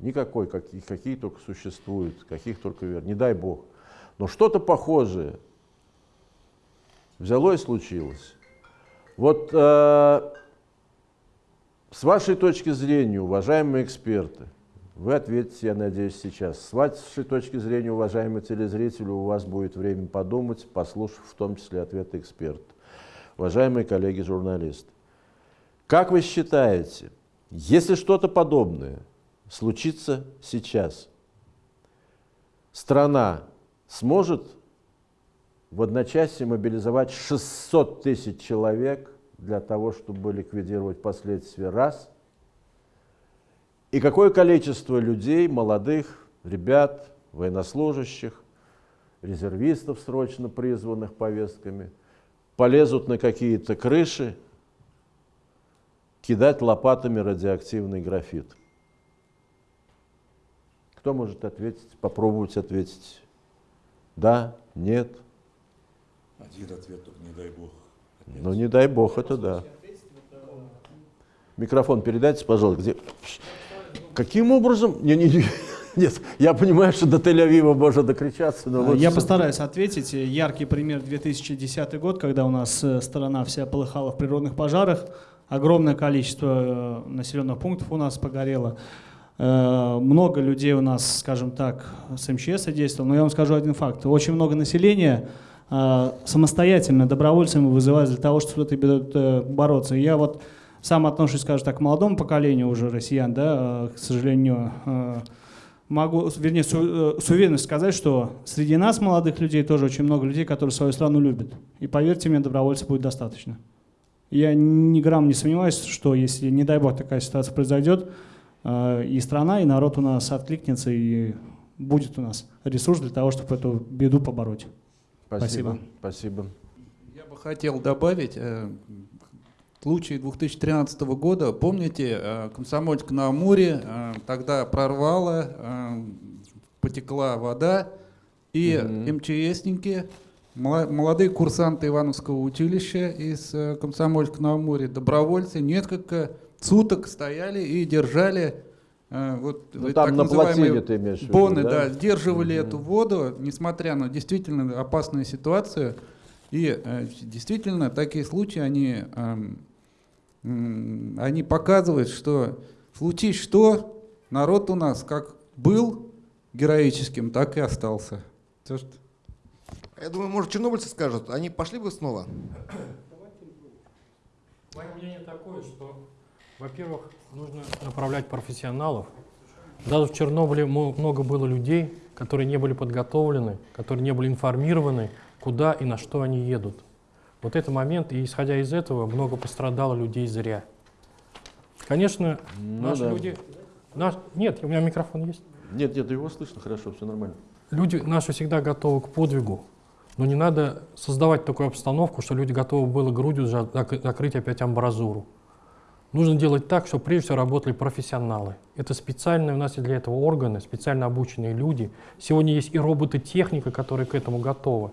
S1: никакой, какие, какие только существуют, каких только вер, не дай Бог. Но что-то похожее взяло и случилось. Вот э, с вашей точки зрения, уважаемые эксперты, вы ответите, я надеюсь, сейчас. С вашей точки зрения, уважаемые телезрители, у вас будет время подумать, послушав в том числе ответы экспертов. Уважаемые коллеги-журналисты, как вы считаете, если что-то подобное случится сейчас, страна сможет в одночасье мобилизовать 600 тысяч человек для того, чтобы ликвидировать последствия? Раз – и какое количество людей, молодых, ребят, военнослужащих, резервистов, срочно призванных повестками, полезут на какие-то крыши кидать лопатами радиоактивный графит. Кто может ответить, попробовать ответить? Да, нет?
S14: Один ответ, только не дай бог.
S1: Ну, не дай бог, это да. Микрофон передайте, пожалуйста. Где? Каким образом? Не, не, не. Нет, я понимаю, что до Тель-Авива можно докричаться, но.
S7: Я постараюсь ответить. Яркий пример 2010 год, когда у нас э, страна вся полыхала в природных пожарах. Огромное количество э, населенных пунктов у нас погорело. Э, много людей у нас, скажем так, с МЧС действовало. Но я вам скажу один факт. Очень много населения самостоятельно, добровольцами вызывают для того, чтобы с этой бороться. Я вот сам отношусь, скажем так, к молодому поколению уже россиян, да, э, к сожалению, э, могу, вернее, с, э, с уверенностью сказать, что среди нас, молодых людей, тоже очень много людей, которые свою страну любят. И поверьте мне, добровольцев будет достаточно. Я ни грамм не сомневаюсь, что если, не дай бог, такая ситуация произойдет, и страна, и народ у нас откликнется, и будет у нас ресурс для того, чтобы эту беду побороть.
S1: Спасибо. Спасибо.
S15: Я бы хотел добавить, случае 2013 года, помните, э, Комсомольск на Амуре, э, тогда прорвало, э, потекла вода, и угу. МЧСники, молодые курсанты Ивановского училища из Комсомольска на Амуре, добровольцы, несколько суток стояли и держали вот
S1: ну, там так на называемые ты имеешь
S15: боны, да? да, сдерживали угу. эту воду, несмотря на действительно опасную ситуацию. И э, действительно такие случаи, они э, они показывают, что случись что, народ у нас как был героическим, так и остался.
S13: Все, что... Я думаю, может, чернобыльцы скажут, они пошли бы снова?
S2: Мое мнение такое, что, во-первых, нужно направлять профессионалов. Даже в Чернобыле много было людей, которые не были подготовлены, которые не были информированы, куда и на что они едут. Вот это момент, и исходя из этого, много пострадало людей зря. Конечно, ну, наши да. люди... Наш, нет, у меня микрофон есть.
S1: Нет, нет, его слышно хорошо, все нормально.
S2: Люди наши всегда готовы к подвигу, но не надо создавать такую обстановку, что люди готовы были грудью закрыть опять амбразуру. Нужно делать так, чтобы прежде всего работали профессионалы. Это специальные, у нас есть для этого органы, специально обученные люди. Сегодня есть и роботы-техника, которые к этому готовы.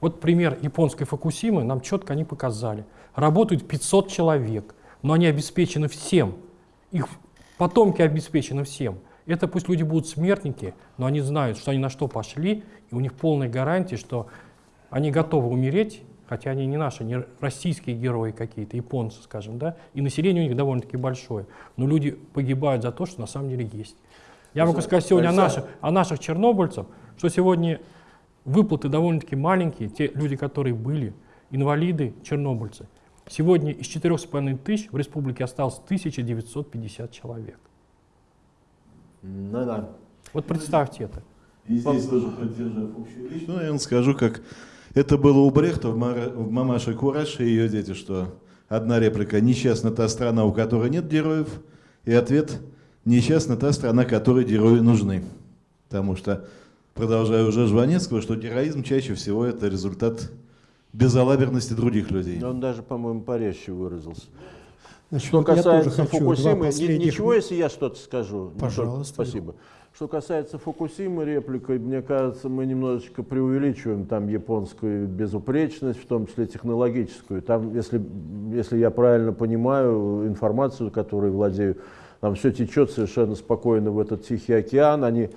S2: Вот пример японской Фукусимы нам четко они показали. Работают 500 человек, но они обеспечены всем. Их потомки обеспечены всем. Это пусть люди будут смертники, но они знают, что они на что пошли, и у них полная гарантия, что они готовы умереть, хотя они не наши, не российские герои какие-то, японцы, скажем, да, и население у них довольно-таки большое. Но люди погибают за то, что на самом деле есть. Я могу сказать сегодня о наших, о наших чернобыльцах, что сегодня Выплаты довольно-таки маленькие, те люди, которые были, инвалиды, чернобыльцы. Сегодня из 4,5 тысяч в республике осталось 1950 человек.
S1: Ну да.
S2: Вот представьте это.
S5: И здесь тоже поддержав общую речь, ну, я вам скажу, как это было у Брехта в, «Мамаше Кураше» и ее дети, что одна реплика «Несчастна та страна, у которой нет героев», и ответ «Несчастна та страна, которой герои нужны». Потому что продолжаю уже Жванецкого, что героизм чаще всего это результат безалаберности других людей.
S1: Он даже, по-моему, порезче выразился.
S8: Значит,
S1: Что
S8: вот я тоже
S1: касается
S8: хочу
S1: Фукусимы, ничего, если я что-то скажу? Не
S8: Пожалуйста.
S1: только- Спасибо. Что касается Фукусимы репликой, мне кажется, мы немножечко преувеличиваем там японскую безупречность, в том числе технологическую. Там, если, если я правильно понимаю информацию, которой владею, там все течет совершенно спокойно в этот Тихий океан. Они,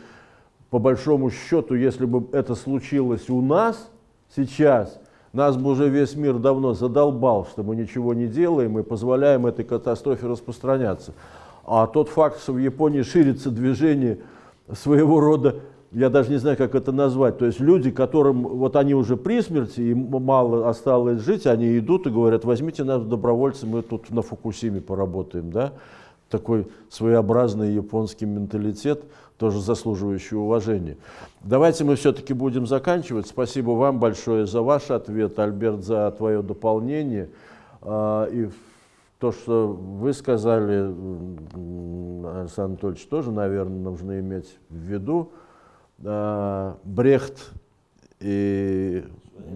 S1: по большому счету, если бы это случилось у нас сейчас, нас бы уже весь мир давно задолбал, что мы ничего не делаем и позволяем этой катастрофе распространяться. А тот факт, что в Японии ширится движение своего рода, я даже не знаю, как это назвать, то есть люди, которым, вот они уже при смерти, им мало осталось жить, они идут и говорят, возьмите нас добровольцы, мы тут на Фукусиме поработаем, да, такой своеобразный японский менталитет, тоже заслуживающий уважения. Давайте мы все-таки будем заканчивать. Спасибо вам большое за ваш ответ, Альберт, за твое дополнение. А, И то, что вы сказали, Александр Анатольевич, тоже, наверное, нужно иметь в виду. А, Брехт и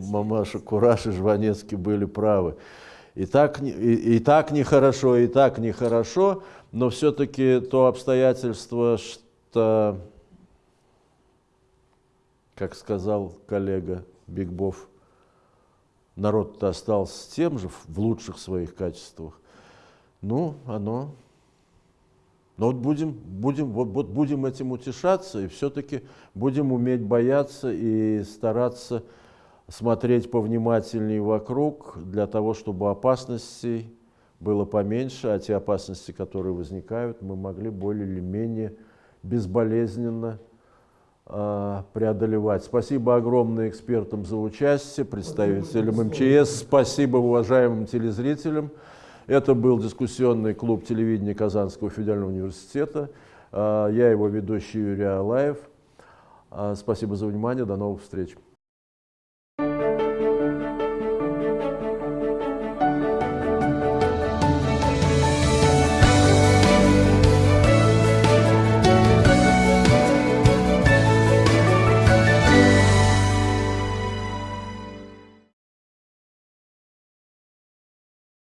S1: Мамаша Кураш и Жванецкий были правы. И так, и, и так нехорошо, и так нехорошо, но все-таки то обстоятельство, что, как сказал коллега Бигбов, народ-то остался тем же в лучших своих качествах. Ну, оно. Но вот будем, будем, вот, вот будем этим утешаться и все-таки будем уметь бояться и стараться смотреть повнимательнее вокруг для того, чтобы опасностей было поменьше, а те опасности, которые возникают, мы могли более или менее безболезненно а, преодолевать. Спасибо огромное экспертам за участие, представителям МЧС, спасибо уважаемым телезрителям. Это был дискуссионный клуб телевидения Казанского федерального университета. А, Я его ведущий Юрий Алаев. А, Спасибо за внимание, до новых встреч.